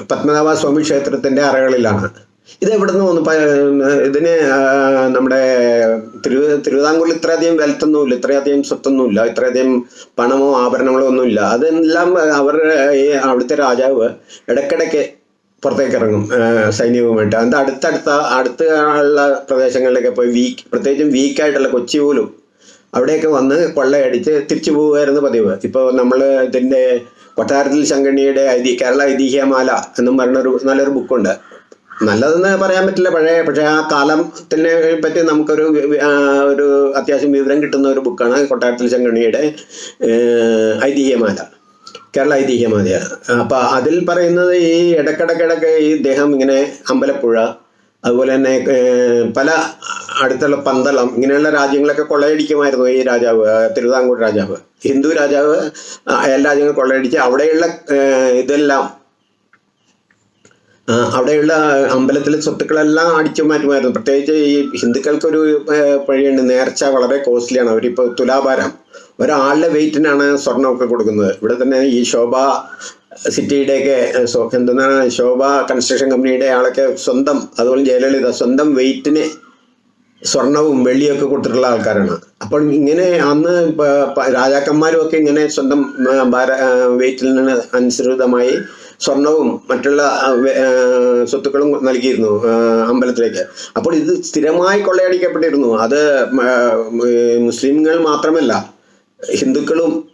പത്മനാഭ സ്വാമി ക്ഷേത്രത്തിന്റെ അറകളിലാണ്. ഇത് എവിടെ നിന്ന് വന്നു ഇതിന് നമ്മുടെ തിരു തിരുവിതാംകൂറിൽ ഇത്രയധികം വെൽത്തൊന്നുമില്ല ഇത്രയധികം സ്വത്തൊന്നുമില്ല ഇത്രയധികം പണമോ ആഭരണങ്ങളോ ഒന്നുമില്ല. അതെല്ലാം അവർ അവിടുത്തെ രാജാവ് ഇടയ്ക്കിടയ്ക്ക് പുറത്തേക്ക് ഇറങ്ങും സൈന്യവുമായിട്ട്. അതിന്റെ അടുത്തടുത്ത അടുത്ത ഉള്ള പ്രദേശങ്ങളിലൊക്കെ പോയി വീക്ക് പ്രത്യേകിച്ചും വീക്കായിട്ടുള്ള കൊച്ചി പോലും അവിടെയൊക്കെ വന്ന് കൊള്ളയടിച്ച് തിരിച്ചു പോവുമായിരുന്നു പതിവ്. ഇപ്പോൾ നമ്മൾ ഇതിന്റെ കൊട്ടാരത്തിൽ ശങ്കണ്ണിയുടെ ഐതി കേരള ഐതിഹ്യമാല എന്നും ഒരു നല്ലൊരു ബുക്കുണ്ട്. നല്ലതെന്ന് പറയാൻ പറ്റില്ല. പഴയ പക്ഷേ ആ കാലത്തിനെ പറ്റി നമുക്കൊരു ഒരു അത്യാവശ്യം വിവരം കിട്ടുന്ന ഒരു ബുക്കാണ് കൊട്ടാരത്തിൽ ശങ്കണ്ണിയുടെ ഐതിഹ്യമാല. കേരള ഐതിഹ്യമാല അപ്പോൾ അതിൽ പറയുന്നത് ഈ ഇടക്കിടക്കിടക്ക് ഈ ഇദ്ദേഹം ഇങ്ങനെ അമ്പലപ്പുഴ അതുപോലെ തന്നെ പല അടുത്തുള്ള പന്തളം ഇങ്ങനെയുള്ള രാജ്യങ്ങളൊക്കെ കൊള്ളയടിക്കുമായിരുന്നു ഈ രാജാവ് തിരുവിതാംകൂർ രാജാവ്. ഹിന്ദു രാജാവ് അയൽ രാജ്യങ്ങൾ കൊള്ളയടിച്ച് അവിടെയുള്ള ഇതെല്ലാം അവിടെയുള്ള അമ്പലത്തിലെ സ്വത്തുക്കളെല്ലാം അടിച്ചു മാറ്റുമായിരുന്നു. പ്രത്യേകിച്ച് ഈ ഹിന്ദുക്കൾക്കൊരു ഒരു വഴിയുണ്ട് നേർച്ച വളരെ കോസ്റ്റ്ലിയാണ്. അവരിപ്പോൾ തുലാഭാരം. ഒരാളുടെ വെയിറ്റിനാണ് സ്വർണമൊക്കെ കൊടുക്കുന്നത്. ഇവിടെ തന്നെ ഈ ശോഭ സിറ്റിയുടെയൊക്കെ എന്താണ് ശോഭ കൺസ്ട്രക്ഷൻ കമ്പനിയുടെ ആളൊക്കെ സ്വന്തം അതുപോലെ ജയലളിത സ്വന്തം വെയിറ്റിന് സ്വർണവും വെള്ളിയൊക്കെ കൊടുത്തിട്ടുള്ള ആൾക്കാരാണ്. അപ്പോൾ ഇങ്ങനെ അന്ന് രാജാക്കന്മാരും ഒക്കെ ഇങ്ങനെ സ്വന്തം ഭാര- നിന്ന് അനുസൃതമായി സ്വർണവും മറ്റുള്ള സ്വത്തുക്കളും നൽകിയിരുന്നു അമ്പലത്തിലേക്ക്. അപ്പോൾ ഇത് സ്ഥിരമായി കൊള്ളയടിക്കപ്പെട്ടിരുന്നു. അത് മുസ്ലിംകൾ മാത്രമല്ല ഹിന്ദുക്കളും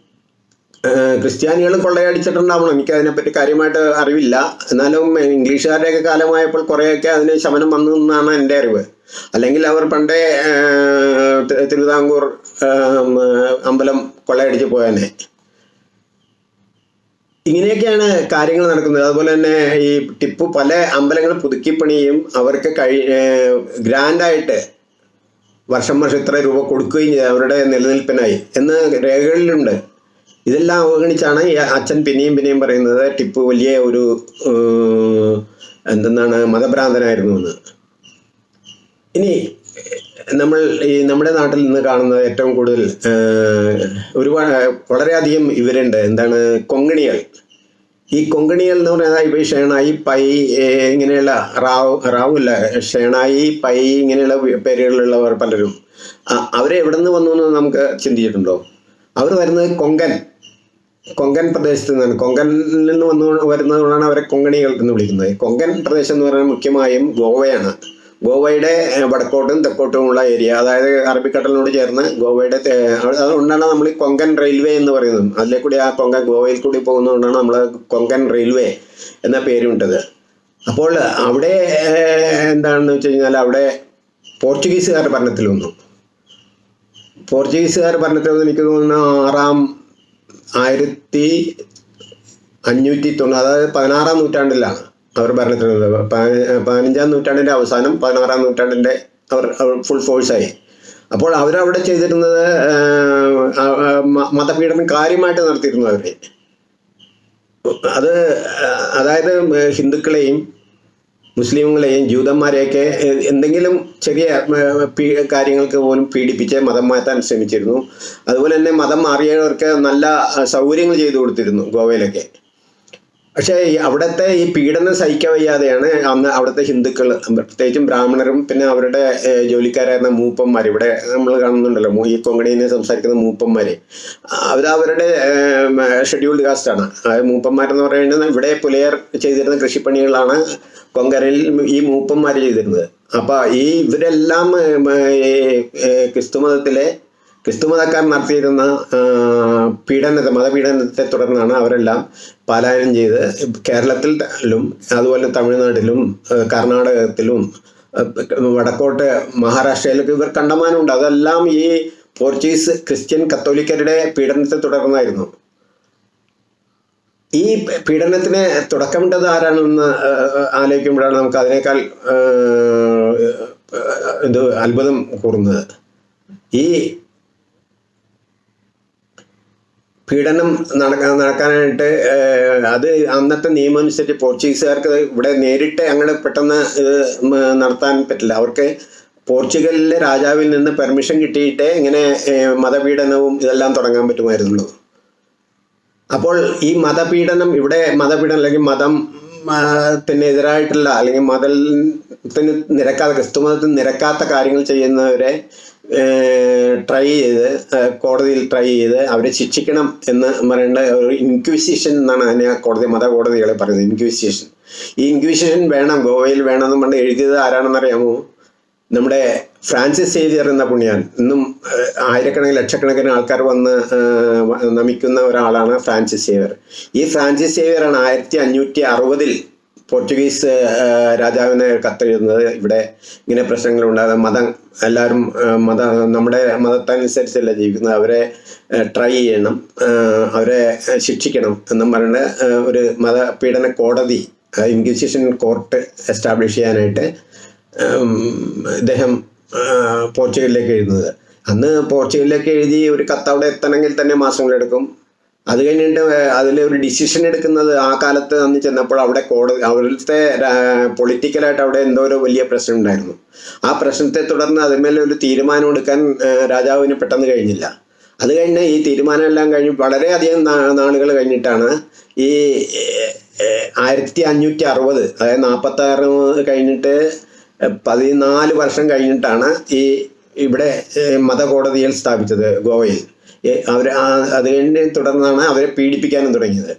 ക്രിസ്ത്യാനികളും കൊള്ളയടിച്ചിട്ടുണ്ടാവണം. എനിക്ക് അതിനെപ്പറ്റി കാര്യമായിട്ട് അറിവില്ല. എന്നാലും ഇംഗ്ലീഷുകാരുടെയൊക്കെ കാലമായപ്പോൾ കുറേയൊക്കെ അതിന് ശമനം വന്നു എന്നാണ് എന്റെ അറിവ്. അല്ലെങ്കിൽ അവർ പണ്ടേ തിരുവിതാംകൂർ അമ്പലം കൊള്ളയടിച്ച് പോയനെ. ഇങ്ങനെയൊക്കെയാണ് കാര്യങ്ങൾ നടക്കുന്നത്. അതുപോലെ തന്നെ ഈ ടിപ്പു പല അമ്പലങ്ങൾ പുതുക്കിപ്പണിയും അവർക്ക് കഴി ഗ്രാൻഡായിട്ട് വർഷം വർഷം ഇത്ര രൂപ കൊടുക്കുകയും ചെയ്തു. അവരുടെ നിലനിൽപ്പിനായി. എന്ന് രേഖകളിലുണ്ട്. ഇതെല്ലാം അവഗണിച്ചാണ് ഈ അച്ഛൻ പിന്നെയും പിന്നെയും പറയുന്നത് ടിപ്പു വലിയ ഒരു എന്തെന്നാണ് മതഭ്രാന്തനായിരുന്നു എന്ന്. ഇനി നമ്മൾ ഈ നമ്മുടെ നാട്ടിൽ നിന്ന് കാണുന്നത് ഏറ്റവും കൂടുതൽ ഒരുപാട് വളരെയധികം ഇവരുണ്ട് എന്താണ്? കൊങ്കണികൾ ഈ കൊങ്കണികൾ എന്ന് പറയുന്നത് ഇപ്പോൾ ഷേണായി പൈ ഇങ്ങനെയുള്ള റാവു റാവുല്ല ഷേണായി പൈ ഇങ്ങനെയുള്ള പേരുകളിലുള്ളവർ പലരും. അവരെ എവിടെ നിന്ന് വന്നു എന്ന് നമുക്ക് ചിന്തിച്ചിട്ടുണ്ടോ? അവർ വരുന്നത് കൊങ്കൻ. കൊങ്കൻ പ്രദേശത്ത് നിന്നാണ്. കൊങ്കനിൽ നിന്ന് വന്നു വരുന്നതുകൊണ്ടാണ് അവരെ കൊങ്കണികൾ എന്ന് വിളിക്കുന്നത്. കൊങ്കൻ പ്രദേശം എന്ന് പറയുന്നത് മുഖ്യമായും ഗോവയാണ്. ഗോവയുടെ വടക്കോട്ടും തെക്കോട്ടുമുള്ള ഏരിയ അതായത് അറബിക്കടലിനോട് ചേർന്ന് ഗോവയുടെ അതുകൊണ്ടാണ് നമ്മൾ കൊങ്കൻ റെയിൽവേ എന്ന് പറയുന്നത്. അതിലെ കൂടി ആ കൊങ്കൻ ഗോവയിൽ കൂടി പോകുന്നതുകൊണ്ടാണ് നമ്മൾ കൊങ്കൻ റെയിൽവേ എന്ന പേരുണ്ടത്. അപ്പോൾ അവിടെ എന്താണെന്ന് വെച്ച് കഴിഞ്ഞാൽ അവിടെ പോർച്ചുഗീസുകാർ ഭരണത്തിൽ വന്നു. പോർച്ചുഗീസുകാർ ഭരണത്തിൽ വന്ന് എനിക്ക് തോന്നുന്നു ആറാം ആയിരത്തി അഞ്ഞൂറ്റി തൊണ്ണൂറ് അതായത് പതിനാറാം നൂറ്റാണ്ടിലാണ്. അവർ ഭരണത്തിലുള്ളത് പതിനഞ്ചാം നൂറ്റാണ്ടിന്റെ അവസാനം പതിനാറാം നൂറ്റാണ്ടിന്റെ അവർ ഫുൾ ഫോഴ്സായി അപ്പോൾ അവരവിടെ ചെയ്തിരുന്നത് മതപീഡനം കാര്യമായിട്ട് നടത്തിയിരുന്നു അവർ അത് അതായത് ഹിന്ദുക്കളെയും മുസ്ലിങ്ങളെയും ജൂതന്മാരെയൊക്കെ എന്തെങ്കിലും ചെറിയ കാര്യങ്ങൾക്ക് പോലും പീഡിപ്പിച്ച് മതം മാറ്റാൻ ശ്രമിച്ചിരുന്നു. അതുപോലെ തന്നെ മതം മാറിയവർക്ക് നല്ല സൗകര്യങ്ങൾ ചെയ്തു കൊടുത്തിരുന്നു ഗോവയിലൊക്കെ. പക്ഷേ അവിടുത്തെ ഈ പീഡനം സഹിക്കാൻ വയ്യാതെയാണ് അന്ന് അവിടുത്തെ ഹിന്ദുക്കൾ പ്രത്യേകിച്ചും ബ്രാഹ്മണരും പിന്നെ അവരുടെ ജോലിക്കാരായിരുന്ന മൂപ്പന്മാർ ഇവിടെ നമ്മൾ കാണുന്നുണ്ടല്ലോ ഈ കൊങ്കണിനെ സംസാരിക്കുന്ന മൂപ്പന്മാർ അവർ അവരുടെ ഷെഡ്യൂൾഡ് കാസ്റ്റാണ് മൂപ്പന്മാരെന്ന് പറയുന്നത് ഇവിടെ പുലയർ ചെയ്തിരുന്ന കൃഷിപ്പണികളാണ് കൊങ്കരയിൽ ഈ മൂപ്പന്മാർ ചെയ്തിരുന്നത്. അപ്പോൾ ഈ ഇവരെല്ലാം ക്രിസ്തു ക്രിസ്തുമതത്തിലെ ക്രിസ്തുമതക്കാർ നടത്തിയിരുന്ന പീഡനത്തെ മതപീഡനത്തെ തുടർന്നാണ് അവരെല്ലാം പലായനം ചെയ്ത് കേരളത്തിലും അതുപോലെ തമിഴ്നാട്ടിലും കർണാടകത്തിലും വടക്കോട്ട് മഹാരാഷ്ട്രയിലൊക്കെ ഇവർ കണ്ടമാനമുണ്ട്. അതെല്ലാം ഈ പോർച്ചുഗീസ് ക്രിസ്ത്യൻ കത്തോലിക്കരുടെ പീഡനത്തെ തുടർന്നായിരുന്നു. ഈ പീഡനത്തിന് തുടക്കമിട്ടത് ആരാണെന്ന് ആലോചിക്കുമ്പോഴാണ് നമുക്ക് അതിനേക്കാൾ ഇത് അത്ഭുതം കൂറുന്നത്. ഈ പീഡനം നടക്കാനായിട്ട് അത് അന്നത്തെ നിയമം അനുസരിച്ച് പോർച്ചുഗീസുകാർക്ക് ഇവിടെ നേരിട്ട് അങ്ങനെ പെട്ടെന്ന് നടത്താൻ പറ്റില്ല. അവർക്ക് പോർച്ചുഗലിലെ രാജാവിൽ നിന്ന് പെർമിഷൻ കിട്ടിയിട്ടേ ഇങ്ങനെ മതപീഡനവും ഇതെല്ലാം തുടങ്ങാൻ പറ്റുമായിരുന്നുള്ളൂ. അപ്പോൾ ഈ മതപീഡനം ഇവിടെ മതപീഡനം അല്ലെങ്കിൽ മതം ത്തിനെതിരായിട്ടുള്ള അല്ലെങ്കിൽ അല്ലെങ്കിൽ മതത്തിന് നിരക്കാതെ ക്രിസ്തു മതത്തിന് നിരക്കാത്ത കാര്യങ്ങൾ ചെയ്യുന്നവരെ ട്രൈ ചെയ്ത് കോടതിയിൽ ട്രൈ ചെയ്ത് അവരെ ശിക്ഷിക്കണം എന്ന് പറയേണ്ട ഒരു ഇൻക്വിസിഷൻ എന്നാണ് അതിനെ കോടതി മത കോടതികളെ പറയുന്നത് ഇൻക്വിസിഷൻ ഈ ഇൻക്വിസിഷൻ വേണം ഗോവയിൽ വേണമെന്ന് പറഞ്ഞ് എഴുതിയത് ആരാണെന്ന് അറിയാമോ നമ്മുടെ ഫ്രാൻസിസ് സേവിയർ എന്ന പുണ്യാൻ. ഇന്നും ആയിരക്കണക്കിന് ലക്ഷക്കണക്കിന് ആൾക്കാർ വന്ന് നമിക്കുന്ന ഒരാളാണ് ഫ്രാൻസിസ് സേവിയർ. ഈ ഫ്രാൻസിസ് സേവിയറാണ് ആയിരത്തി അഞ്ഞൂറ്റി അറുപതിൽ പോർച്ചുഗീസ് രാജാവിനെ കത്തെഴുതുന്നത് ഇവിടെ ഇങ്ങനെ പ്രശ്നങ്ങൾ ഉണ്ടാകുന്ന മതം എല്ലാവരും മത നമ്മുടെ മതത്തനുസരിച്ചല്ല ജീവിക്കുന്നത്. അവരെ ട്രൈ ചെയ്യണം. അവരെ ശിക്ഷിക്കണം എന്നും പറയുന്നത് ഒരു മതപീഡന കോടതി ഇൻക്വിസിഷൻ കോർട്ട് എസ്റ്റാബ്ലിഷ് ചെയ്യാനായിട്ട് ഇദ്ദേഹം പോർച്ചുഗലിലേക്ക് എഴുതുന്നത്. അന്ന് പോർച്ചുഗലിലേക്ക് എഴുതി ഒരു കത്ത് അവിടെ എത്തണമെങ്കിൽ തന്നെ മാസങ്ങളെടുക്കും. അത് കഴിഞ്ഞിട്ട് അതിൽ ഒരു ഡിസിഷൻ എടുക്കുന്നത് ആ കാലത്ത് അന്ന് ചെന്നപ്പോൾ അവിടെ കോടതി അവിടുത്തെ പൊളിറ്റിക്കലായിട്ട് അവിടെ എന്തോ ഒരു വലിയ പ്രശ്നം ഉണ്ടായിരുന്നു. ആ പ്രശ്നത്തെ തുടർന്ന് അതിന്മേലെ ഒരു തീരുമാനം എടുക്കാൻ രാജാവിന് പെട്ടെന്ന് കഴിഞ്ഞില്ല. അത് കഴിഞ്ഞ് ഈ തീരുമാനമെല്ലാം കഴിഞ്ഞ് വളരെയധികം നാളുകൾ കഴിഞ്ഞിട്ടാണ് ഈ ആയിരത്തി അഞ്ഞൂറ്റി അറുപത് അതായത് നാൽപ്പത്തി ആറ് കഴിഞ്ഞിട്ട് പതിനാല് വർഷം കഴിഞ്ഞിട്ടാണ് ഈ ഇവിടെ മതകോടതിയിൽ സ്ഥാപിച്ചത് ഗോവയിൽ. അവർ അതിനെ തുടർന്നാണ് അവരെ പീഡിപ്പിക്കാനും തുടങ്ങിയത്.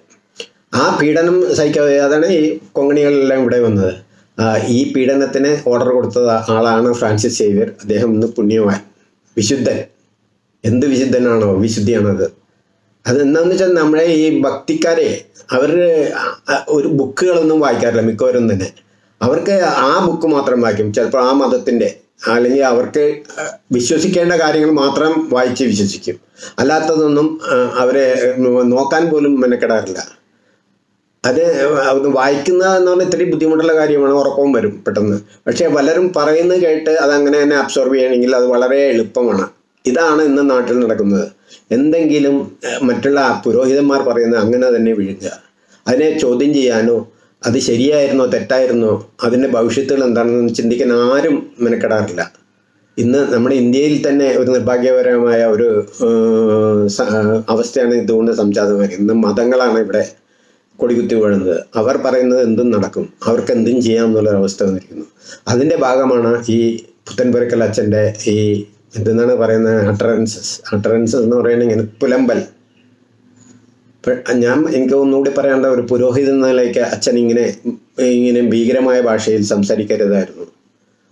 ആ പീഡനം സഹിക്കാതെ അതാണ് ഈ കൊങ്ങണികളെല്ലാം ഇവിടെ വന്നത്. ഈ പീഡനത്തിന് ഓർഡർ കൊടുത്ത ആളാണ് ഫ്രാൻസിസ് സേവ്യർ. അദ്ദേഹം ഇന്ന് പുണ്യവാൻ വിശുദ്ധൻ. എന്ത് വിശുദ്ധനാണോ വിശുദ്ധിയാണത്. അത് എന്താന്ന് വെച്ചാൽ നമ്മളെ ഈ ഭക്തിക്കാരെ അവർ ഒരു ബുക്കുകളൊന്നും വായിക്കാറില്ല മിക്കവരും തന്നെ. അവർക്ക് ആ ബുക്ക് മാത്രം വായിക്കും. ചിലപ്പോൾ ആ മതത്തിന്റെ അല്ലെങ്കിൽ അവർക്ക് വിശ്വസിക്കേണ്ട കാര്യങ്ങൾ മാത്രം വായിച്ച് വിശ്വസിക്കും. അല്ലാത്തതൊന്നും അവരെ നോക്കാൻ പോലും മെനക്കെടാറില്ല. അത് വായിക്കുന്ന വായിക്കുക എന്ന് പറഞ്ഞാൽ ഇത്തിരി ബുദ്ധിമുട്ടുള്ള കാര്യമാണ് ഉറക്കവും വരും പെട്ടെന്ന്. പക്ഷേ പലരും പറയുന്നത് കേട്ട് അതങ്ങനെ തന്നെ അബ്സോർവ് ചെയ്യണമെങ്കിൽ അത് വളരെ എളുപ്പമാണ്. ഇതാണ് ഇന്ന് നാട്ടിൽ നടക്കുന്നത്. എന്തെങ്കിലും മറ്റുള്ള പുരോഹിതന്മാർ പറയുന്നത് അങ്ങനെ തന്നെ വിഴുങ്ങുക. അതിനെ ചോദ്യം ചെയ്യാനോ അത് ശരിയായിരുന്നോ തെറ്റായിരുന്നോ? അതിന്റെ ഭവിഷ്യത്തുകൾ എന്താണെന്ന് ചിന്തിക്കാൻ ആരും മെനക്കെടാറില്ല. ഇന്ന് നമ്മുടെ ഇന്ത്യയിൽ തന്നെ ഒരു നിർഭാഗ്യപരമായ ഒരു അവസ്ഥയാണ് ഇതുകൊണ്ട് സംജാതമായി ഇന്ന് മതങ്ങളാണ് ഇവിടെ കൊടികുത്തി വീഴുന്നത്. അവർ പറയുന്നത് എന്തും നടക്കും. അവർക്ക് എന്തും ചെയ്യാം എന്നുള്ള അവസ്ഥ വന്നിരിക്കുന്നു. അതിന്റെ ഭാഗമാണ് ഈ പുത്തൻപുരക്കൽ അച്ഛന്റെ ഈ എന്തെന്നാണ് പറയുന്നത്? അട്ടറൻസസ് അട്ടറൻസസ് എന്ന് പറയുന്നത് ഇങ്ങനെ പുലമ്പൽ. ഞാൻ എനിക്ക് ഒന്നുകൂടി പറയേണ്ട ഒരു പുരോഹിതൻ നിലയ്ക്ക് അച്ഛൻ ഇങ്ങനെ ഇങ്ങനെ ഭീകരമായ ഭാഷയിൽ സംസാരിക്കരുതായിരുന്നു.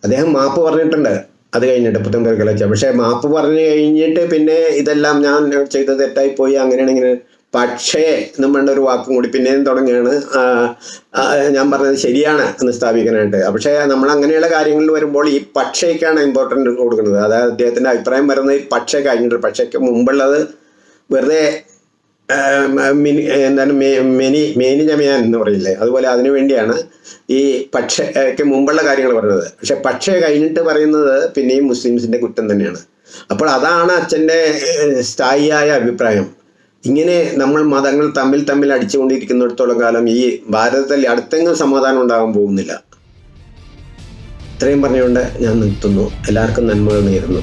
അദ്ദേഹം മാപ്പ് പറഞ്ഞിട്ടുണ്ട്. അത് കഴിഞ്ഞിട്ട് പുത്തൻ അച്ഛൻ പക്ഷേ മാപ്പ് പറഞ്ഞു കഴിഞ്ഞിട്ട് പിന്നെ ഇതെല്ലാം ഞാൻ ചെയ്ത് തെറ്റായി പോയി അങ്ങനെയാണ് ഇങ്ങനെ. പക്ഷേ വേണ്ട ഒരു വാക്കും കൂടി പിന്നെയും തുടങ്ങിയാണ് ഞാൻ പറഞ്ഞത് ശരിയാണ് എന്ന് സ്ഥാപിക്കാനായിട്ട്. പക്ഷേ നമ്മൾ അങ്ങനെയുള്ള കാര്യങ്ങളിൽ വരുമ്പോൾ ഈ പക്ഷേക്കാണ് ഇമ്പോർട്ടന്റ് കൊടുക്കുന്നത്. അതായത് അദ്ദേഹത്തിന്റെ അഭിപ്രായം വരുന്നത് ഈ പക്ഷേ കഴിഞ്ഞിട്ട്. പക്ഷേക്ക് മുമ്പുള്ളത് വെറുതെ മിനി എന്താണ് മെനി മേനി ജമയാൻ എന്ന് പറയില്ലേ അതുപോലെ അതിനു വേണ്ടിയാണ് ഈ പക്ഷയ്ക്ക് മുമ്പുള്ള കാര്യങ്ങൾ പറയുന്നത്. പക്ഷെ പക്ഷേ കഴിഞ്ഞിട്ട് പറയുന്നത് പിന്നെയും മുസ്ലിംസിന്റെ കുറ്റം തന്നെയാണ്. അപ്പോൾ അതാണ് അച്ഛന്റെ സ്ഥായിയായ അഭിപ്രായം. ഇങ്ങനെ നമ്മൾ മതങ്ങൾ തമ്മിൽ തമ്മിൽ അടിച്ചുകൊണ്ടിരിക്കുന്നിടത്തോളം കാലം ഈ ഭാരതത്തിൽ അടുത്തെങ്കിലും സമാധാനം ഉണ്ടാകാൻ പോകുന്നില്ല. ഇത്രയും പറഞ്ഞുകൊണ്ട് ഞാൻ നിർത്തുന്നു. എല്ലാവർക്കും നന്മകൾ നേരുന്നു.